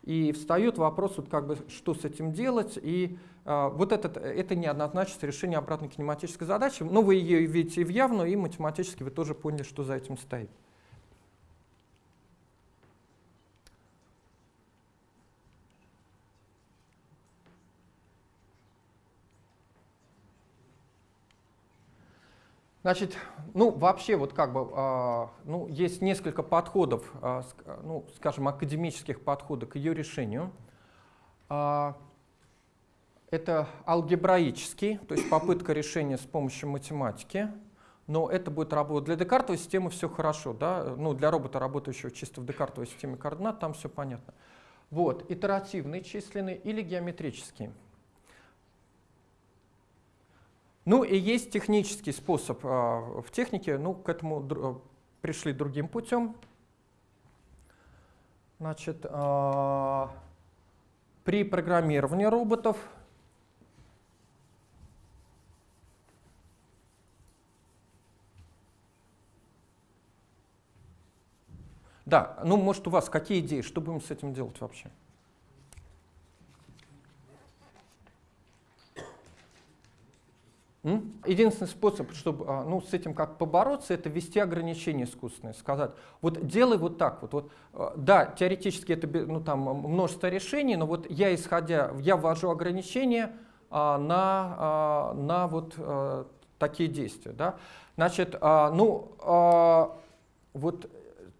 И встает вопрос, вот как бы, что с этим делать, и э, вот этот, это неоднозначность решения обратной кинематической задачи. Но вы ее видите и в явную, и математически вы тоже поняли, что за этим стоит. Значит, ну вообще вот как бы, э, ну есть несколько подходов, э, ну скажем, академических подходов к ее решению. Э, это алгебраический, то есть попытка решения с помощью математики, но это будет работать. Для декартовой системы все хорошо, да? ну, для робота, работающего чисто в декартовой системе координат, там все понятно. Вот, итеративный численный или геометрический. Ну и есть технический способ. А, в технике ну, к этому э, пришли другим путем. Значит, а, при программировании роботов Да, ну может у вас какие идеи, что будем с этим делать вообще? Единственный способ, чтобы а, ну, с этим как побороться, это ввести ограничения искусственные, сказать, вот делай вот так вот. вот а, да, теоретически это ну, там, множество решений, но вот я исходя, я ввожу ограничения а, на, а, на вот а, такие действия. Да? Значит, а, ну, а, вот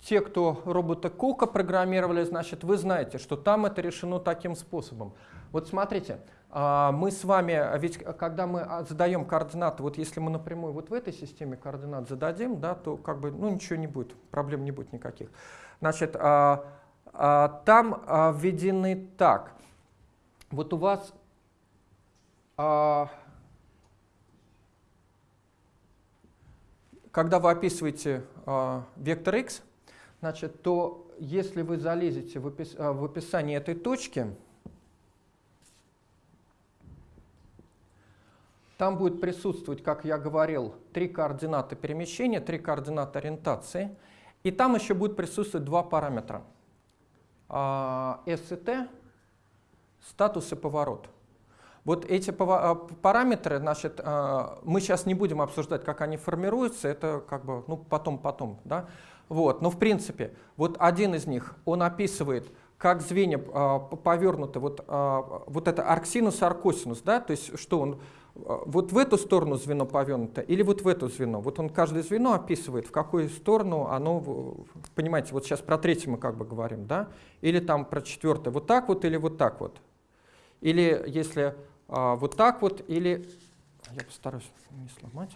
те, кто робота Кука программировали, значит, вы знаете, что там это решено таким способом. Вот смотрите, мы с вами, ведь когда мы а, задаем координаты, вот если мы напрямую вот в этой системе координат зададим, да, то как бы, ну ничего не будет, проблем не будет никаких. Значит, а, там введены так. Вот у вас когда вы описываете вектор x, значит, то если вы залезете в, а, в описание этой точки, там будет присутствовать, как я говорил, три координаты перемещения, три координаты ориентации, и там еще будет присутствовать два параметра. А, S и T, статус и поворот. Вот эти а, параметры, значит, мы сейчас не будем обсуждать, как они формируются, это как бы, ну, потом-потом, да. Вот, но в принципе, вот один из них, он описывает, как звенья повернуты, вот, вот это арксинус и аркосинус, да, то есть что он, вот в эту сторону звено повернуто или вот в эту звено. Вот он каждое звено описывает, в какую сторону оно, понимаете, вот сейчас про третье мы как бы говорим, да, или там про четвертое, вот так вот или вот так вот. Или если э, вот так вот, или, я постараюсь не сломать,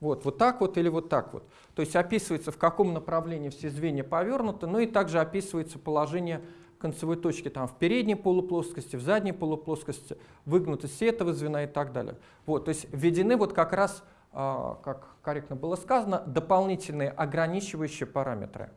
вот, вот так вот или вот так вот. То есть описывается, в каком направлении все звенья повернуты, ну и также описывается положение концевой точки там, в передней полуплоскости, в задней полуплоскости, выгнутость этого звена и так далее. Вот, то есть введены вот как раз, э, как корректно было сказано, дополнительные ограничивающие параметры.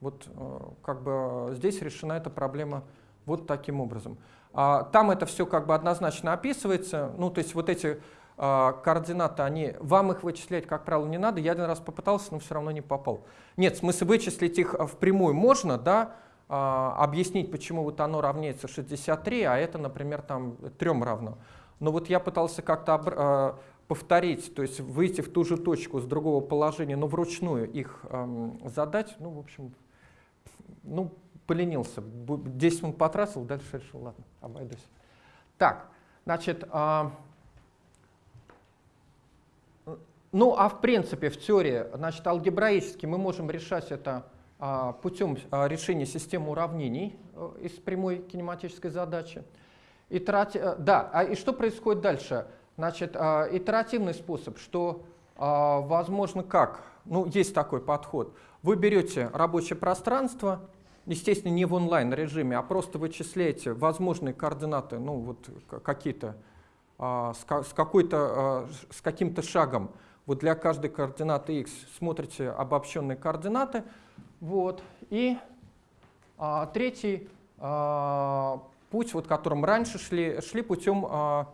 Вот э, как бы здесь решена эта проблема вот таким образом. А, там это все как бы однозначно описывается, ну то есть вот эти а, координаты, они, вам их вычислять, как правило, не надо. Я один раз попытался, но все равно не попал. Нет, в смысле вычислить их а, впрямую можно, да, а, объяснить, почему вот оно равняется 63, а это, например, там 3 равно. Но вот я пытался как-то повторить, то есть выйти в ту же точку с другого положения, но вручную их задать, ну, в общем, ну, поленился. 10 минут потратил, дальше решил, ладно, обойдусь. Так, значит, э, Ну, а в принципе, в теории, значит, алгебраически мы можем решать это а, путем а, решения системы уравнений а, из прямой кинематической задачи. Итерати... Э, да, а и что происходит дальше? Значит, а, итеративный способ, что а, возможно как? Ну, есть такой подход. Вы берете рабочее пространство, естественно, не в онлайн-режиме, а просто вычисляете возможные координаты, ну, вот какие-то, а, с, какой-то, а, с каким-то шагом вот для каждой координаты x смотрите обобщенные координаты. Вот. И а, третий а, путь, вот которым раньше шли, шли путем а,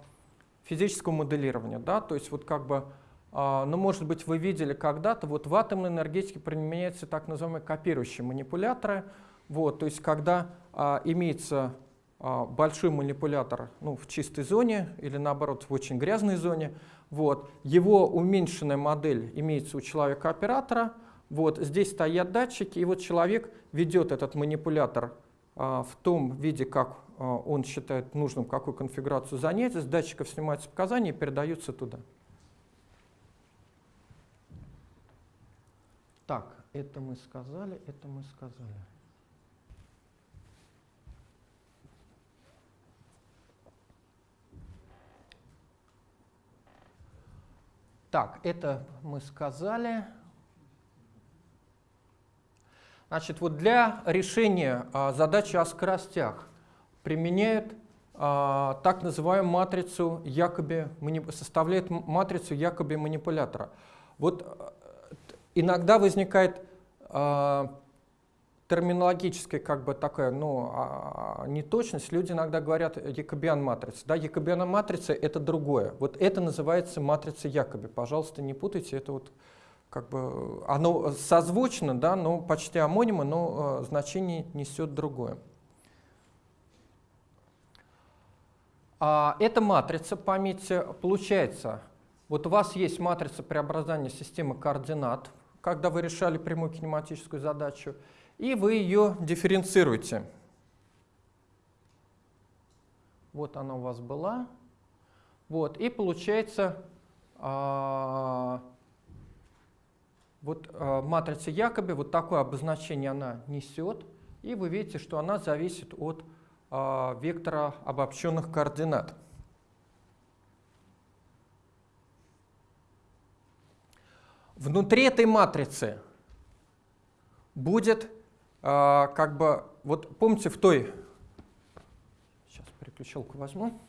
физического моделирования. Да? То есть вот как бы, а, ну может быть вы видели когда-то, вот в атомной энергетике применяются так называемые копирующие манипуляторы. Вот, то есть когда а, имеется а, большой манипулятор ну, в чистой зоне или наоборот в очень грязной зоне, вот. Его уменьшенная модель имеется у человека-оператора. Вот. Здесь стоят датчики, и вот человек ведет этот манипулятор а, в том виде, как а, он считает нужным, какую конфигурацию занять. С датчиков снимаются показания и передаются туда. Так, это мы сказали, это мы сказали. Так, это мы сказали. Значит, вот для решения а, задачи о скоростях применяют а, так называемую матрицу якобы, составляет матрицу якобы манипулятора. Вот э, иногда возникает а, терминологическая как бы такая, ну, а, неточность. Люди иногда говорят якобиан матрица. Да, якобиан матрица это другое. Вот это называется матрица якоби. Пожалуйста, не путайте, это вот как бы, оно созвучно, да, но почти амонимо, но э, значение несет другое. А эта матрица, пометьте, получается, вот у вас есть матрица преобразования системы координат, когда вы решали прямую кинематическую задачу, и вы ее дифференцируете. Вот она у вас была. Вот, и получается, а, вот а, матрица Якоби, вот такое обозначение она несет, и вы видите, что она зависит от а, вектора обобщенных координат. Внутри этой матрицы будет а, как бы, вот помните в той, сейчас переключалку возьму,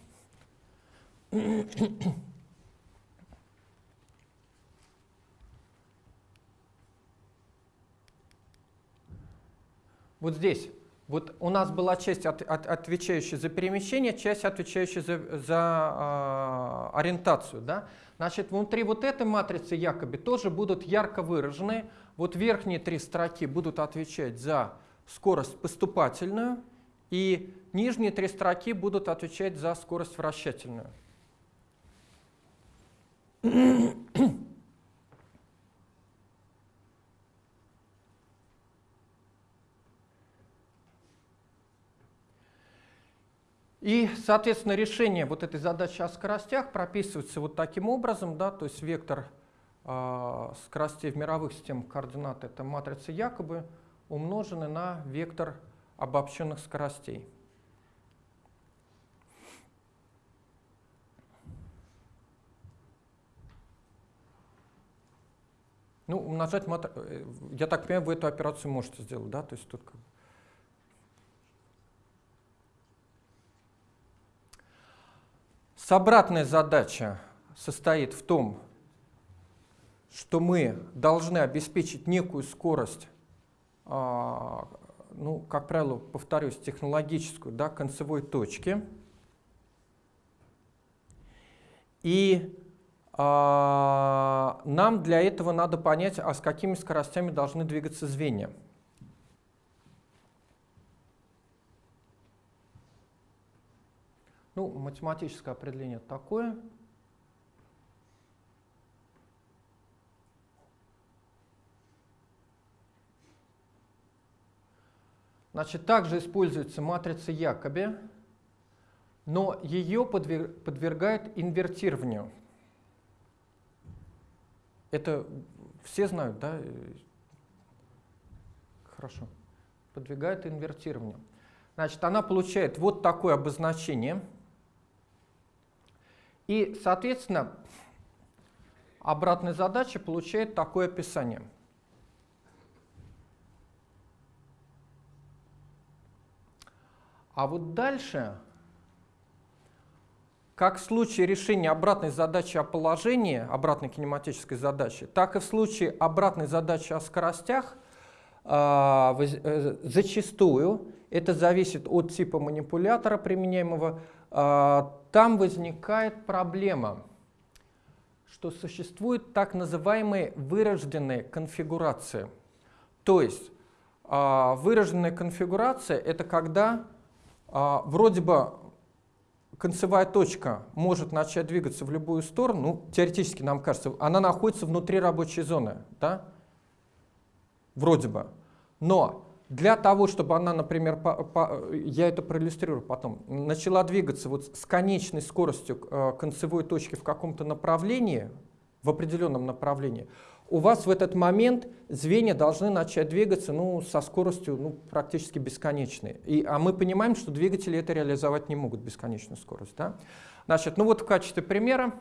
вот здесь, вот у нас была часть, от, от, отвечающая за перемещение, часть, отвечающая за, за э, ориентацию. Да? Значит, внутри вот этой матрицы якобы тоже будут ярко выражены вот верхние три строки будут отвечать за скорость поступательную, и нижние три строки будут отвечать за скорость вращательную. И, соответственно, решение вот этой задачи о скоростях прописывается вот таким образом, да, то есть вектор а, скоростей в мировых системах координат это матрица якобы умножены на вектор обобщенных скоростей. Ну, умножать матр... Э, я так понимаю, вы эту операцию можете сделать, да? То есть тут как... С обратной задача состоит в том, что мы должны обеспечить некую скорость, а, ну, как правило, повторюсь, технологическую, да, концевой точки. И а, нам для этого надо понять, а с какими скоростями должны двигаться звенья. Ну, математическое определение такое – Значит, также используется матрица Якоби, но ее подвергают инвертированию. Это все знают, да? Хорошо. Подвигает инвертированию. Значит, она получает вот такое обозначение. И, соответственно, обратная задача получает такое описание – А вот дальше, как в случае решения обратной задачи о положении, обратной кинематической задачи, так и в случае обратной задачи о скоростях, а, э, зачастую, это зависит от типа манипулятора применяемого, а, там возникает проблема, что существуют так называемые вырожденные конфигурации. То есть а, вырожденная конфигурация — это когда а, вроде бы концевая точка может начать двигаться в любую сторону, ну, теоретически нам кажется, она находится внутри рабочей зоны, да? вроде бы. Но для того, чтобы она, например, по, по, я это проиллюстрирую потом, начала двигаться вот с конечной скоростью э, концевой точки в каком-то направлении, в определенном направлении, у вас в этот момент звенья должны начать двигаться ну, со скоростью ну, практически бесконечной. И, а мы понимаем, что двигатели это реализовать не могут бесконечную скорость. Да? Значит, ну вот в качестве примера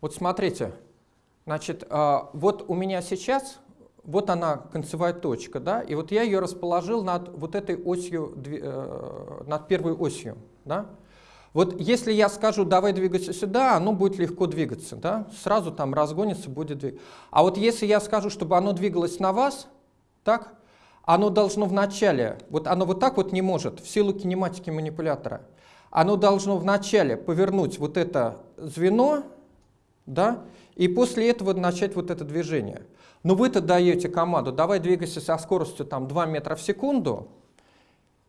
Вот смотрите, значит, а, вот у меня сейчас, вот она концевая точка, да, и вот я ее расположил над вот этой осью, э, над первой осью, да. Вот если я скажу, давай двигаться сюда, оно будет легко двигаться, да, сразу там разгонится, будет двигаться. А вот если я скажу, чтобы оно двигалось на вас, так, оно должно вначале, вот оно вот так вот не может, в силу кинематики манипулятора, оно должно вначале повернуть вот это звено, да, и после этого начать вот это движение. Но вы-то даете команду, давай двигайся со скоростью там 2 метра в секунду,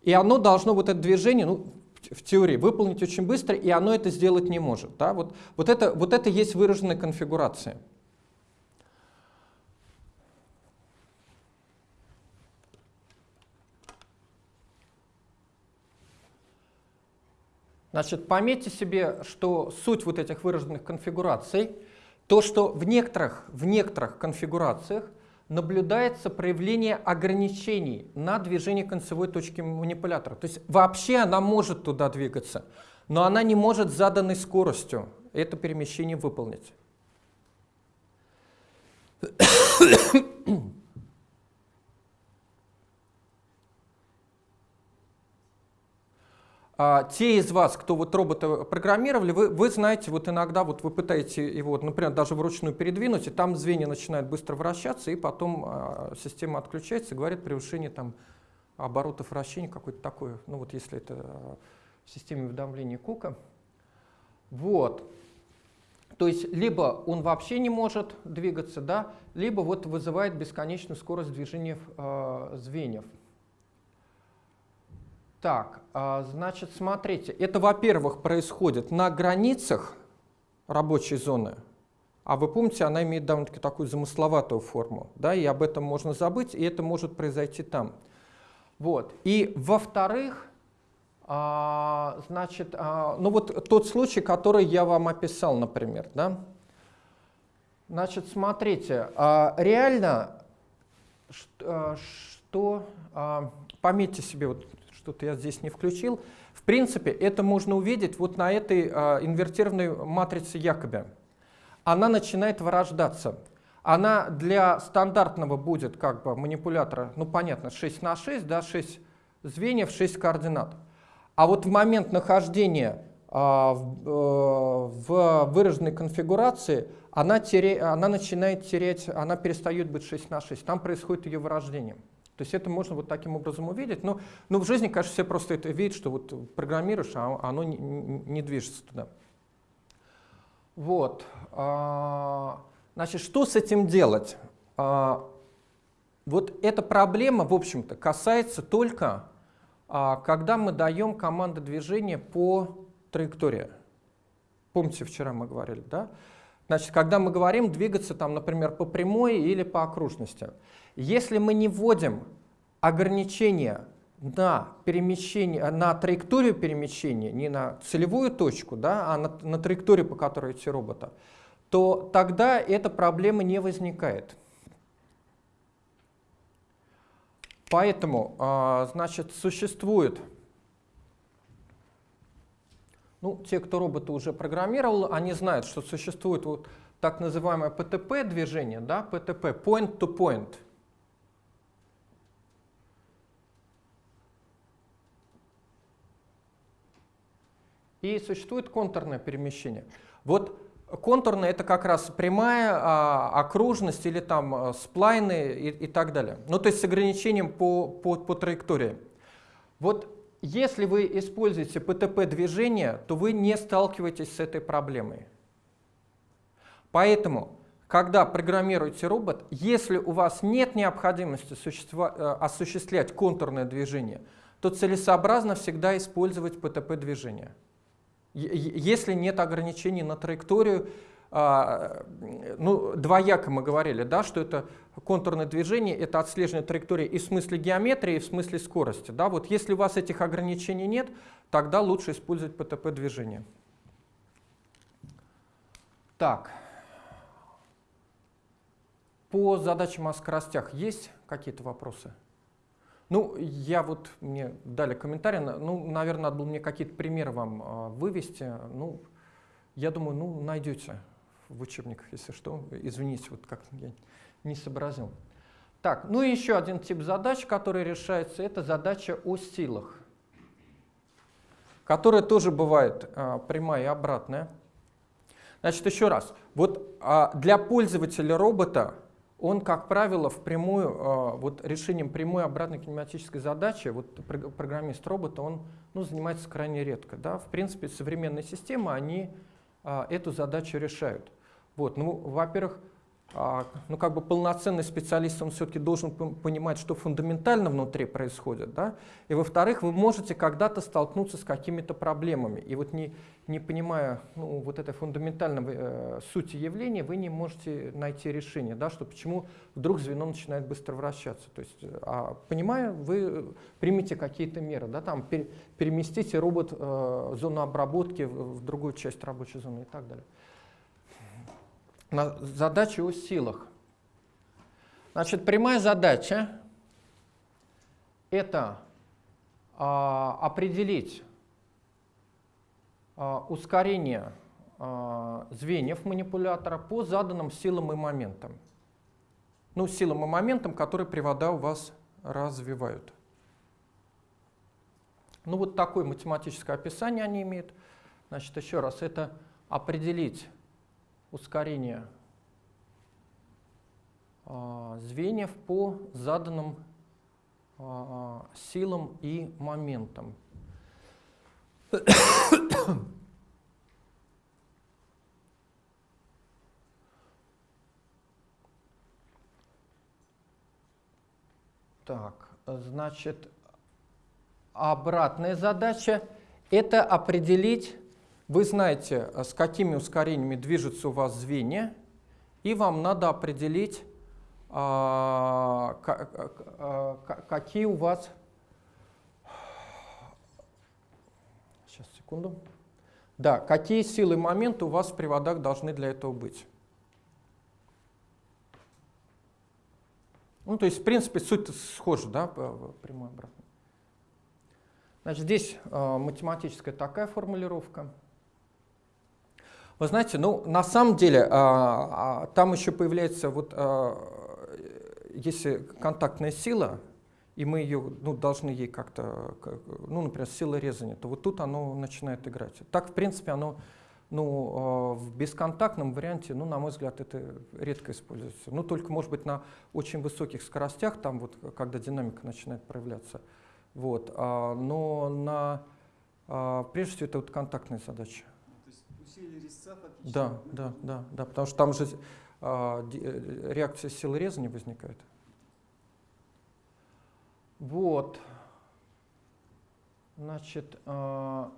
и оно должно вот это движение, ну, в теории, выполнить очень быстро, и оно это сделать не может. Да? Вот, вот, это, вот это есть выраженная конфигурация. Значит, пометьте себе, что суть вот этих выраженных конфигураций, то, что в некоторых, в некоторых конфигурациях наблюдается проявление ограничений на движение концевой точки манипулятора. То есть вообще она может туда двигаться, но она не может заданной скоростью это перемещение выполнить. А, те из вас, кто вот робота программировали, вы, вы знаете, вот иногда вот вы пытаетесь его, например, даже вручную передвинуть, и там звенья начинают быстро вращаться, и потом а, система отключается и говорит превышение там, оборотов вращения, какое-то такое, ну вот если это а, в системе уведомления Кука. Вот. То есть либо он вообще не может двигаться, да, либо вот вызывает бесконечную скорость движения э, звеньев. Так, а, значит, смотрите, это, во-первых, происходит на границах рабочей зоны, а вы помните, она имеет довольно-таки такую замысловатую форму, да, и об этом можно забыть, и это может произойти там. Вот. И, во-вторых, а, значит, а, ну вот тот случай, который я вам описал, например, да, значит, смотрите, реально, что, пометьте себе вот что-то я здесь не включил. В принципе, это можно увидеть вот на этой э, инвертированной матрице Якоби. Она начинает вырождаться. Она для стандартного будет как бы манипулятора, ну понятно, 6 на 6, да, 6 звеньев, 6 координат. А вот в момент нахождения э, в, э, в выраженной конфигурации она, теря, она начинает терять, она перестает быть 6 на 6. Там происходит ее вырождение. То есть это можно вот таким образом увидеть. Но, но в жизни, конечно, все просто это видят, что вот программируешь, а оно не, не движется туда. Вот. А, значит, что с этим делать? А, вот эта проблема, в общем-то, касается только, а, когда мы даем команды движения по траектории. Помните, вчера мы говорили, да? Значит, когда мы говорим двигаться, там, например, по прямой или по окружности. Если мы не вводим ограничения на, перемещение, на траекторию перемещения, не на целевую точку, да, а на, на траекторию, по которой идти робота, то тогда эта проблема не возникает. Поэтому, а, значит, существует, ну, те, кто роботы уже программировал, они знают, что существует вот так называемое PTP движение, да, PTP, point to point – И существует контурное перемещение. Вот контурное это как раз прямая а, окружность или там а, сплайны и, и так далее. Ну то есть с ограничением по, по, по траектории. Вот если вы используете ПТП-движение, то вы не сталкиваетесь с этой проблемой. Поэтому, когда программируете робот, если у вас нет необходимости э, осуществлять контурное движение, то целесообразно всегда использовать ПТП-движение. Если нет ограничений на траекторию, а, ну, двояко мы говорили, да, что это контурное движение, это отслеживание траектории и в смысле геометрии, и в смысле скорости. Да. Вот если у вас этих ограничений нет, тогда лучше использовать ПТП-движение. Так, по задачам о скоростях есть какие-то вопросы? Ну, я вот, мне дали комментарий, ну, наверное, надо было мне какие-то примеры вам э, вывести. Ну, я думаю, ну, найдете в учебниках, если что. Извините, вот как я не сообразил. Так, ну и еще один тип задач, который решается, это задача о силах, которая тоже бывает а, прямая и обратная. Значит, еще раз. Вот а, для пользователя робота он, как правило, впрямую, а, вот решением прямой обратной кинематической задачи, вот программист робота, он ну, занимается крайне редко. Да? В принципе, современные системы, они а, эту задачу решают. Вот, ну, во-первых, ну, как бы полноценный специалист, он все-таки должен понимать, что фундаментально внутри происходит. Да? И во-вторых, вы можете когда-то столкнуться с какими-то проблемами. И вот не, не понимая ну, вот этой фундаментальной э, сути явления, вы не можете найти решение, да, что почему вдруг звено начинает быстро вращаться. То есть, а, понимая, вы примите какие-то меры, да, там, пер, переместите робот э, зону обработки в, в другую часть рабочей зоны и так далее задачи о силах. Значит, прямая задача – это а, определить а, ускорение а, звеньев манипулятора по заданным силам и моментам. Ну, силам и моментам, которые привода у вас развивают. Ну, вот такое математическое описание они имеют. Значит, еще раз, это определить ускорение а, звеньев по заданным а, силам и моментам. Так, значит, обратная задача – это определить вы знаете, э, с какими ускорениями движутся у вас звенья, и вам надо определить, а, а, какие у вас... Сейчас, секунду. Да, какие силы и моменты у вас в приводах должны для этого быть. Ну, то есть, в принципе, суть схожа, да, прямой обратно. Значит, здесь э, математическая такая формулировка. Вы знаете, ну, на самом деле, а, а, там еще появляется, вот, а, если контактная сила, и мы ее ну, должны ей как-то, ну, например, сила резания, то вот тут оно начинает играть. Так, в принципе, оно ну, в бесконтактном варианте, ну, на мой взгляд, это редко используется. Ну, только, может быть, на очень высоких скоростях, там вот, когда динамика начинает проявляться. Вот. Но на, прежде всего, это вот контактная задача резца фактически. Да, да, да, да, потому что там же а, э, реакция силы реза не возникает. Вот. Значит, а,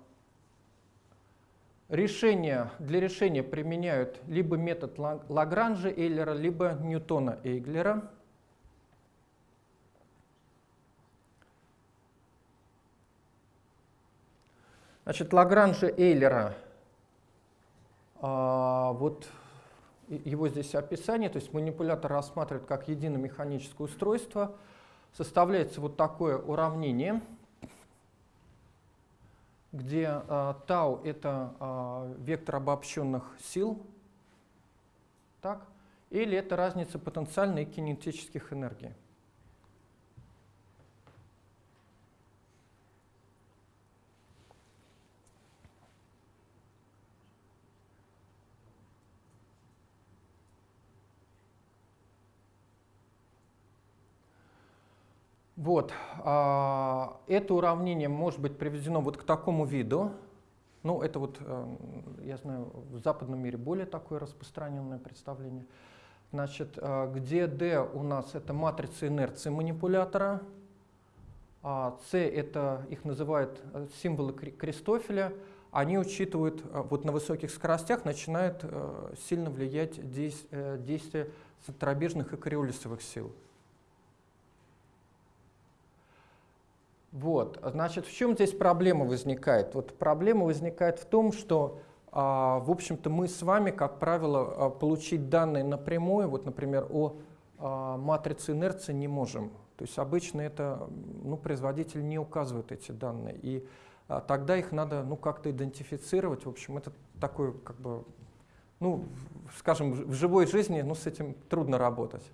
решение, для решения применяют либо метод Лагранжа Эйлера, либо Ньютона Эйглера. Значит, Лагранжа Эйлера – а, вот его здесь описание, то есть манипулятор рассматривает как единое механическое устройство. Составляется вот такое уравнение, где а, тау это а, вектор обобщенных сил, так, или это разница потенциальной и кинетических энергий. Вот, а, это уравнение может быть приведено вот к такому виду. Ну, это вот, э, я знаю, в западном мире более такое распространенное представление. Значит, э, где D у нас это матрица инерции манипулятора, а C это их называют э, символы Кристофеля, они учитывают, вот на высоких скоростях начинает сильно влиять действ, действие центробежных и кориолисовых сил. Вот, значит, в чем здесь проблема возникает? Вот проблема возникает в том, что, а, в общем-то, мы с вами, как правило, а, получить данные напрямую, вот, например, о а, матрице инерции не можем. То есть обычно это, ну, производитель не указывает эти данные, и а, тогда их надо, ну, как-то идентифицировать. В общем, это такой, как бы, ну, скажем, в живой жизни, ну, с этим трудно работать.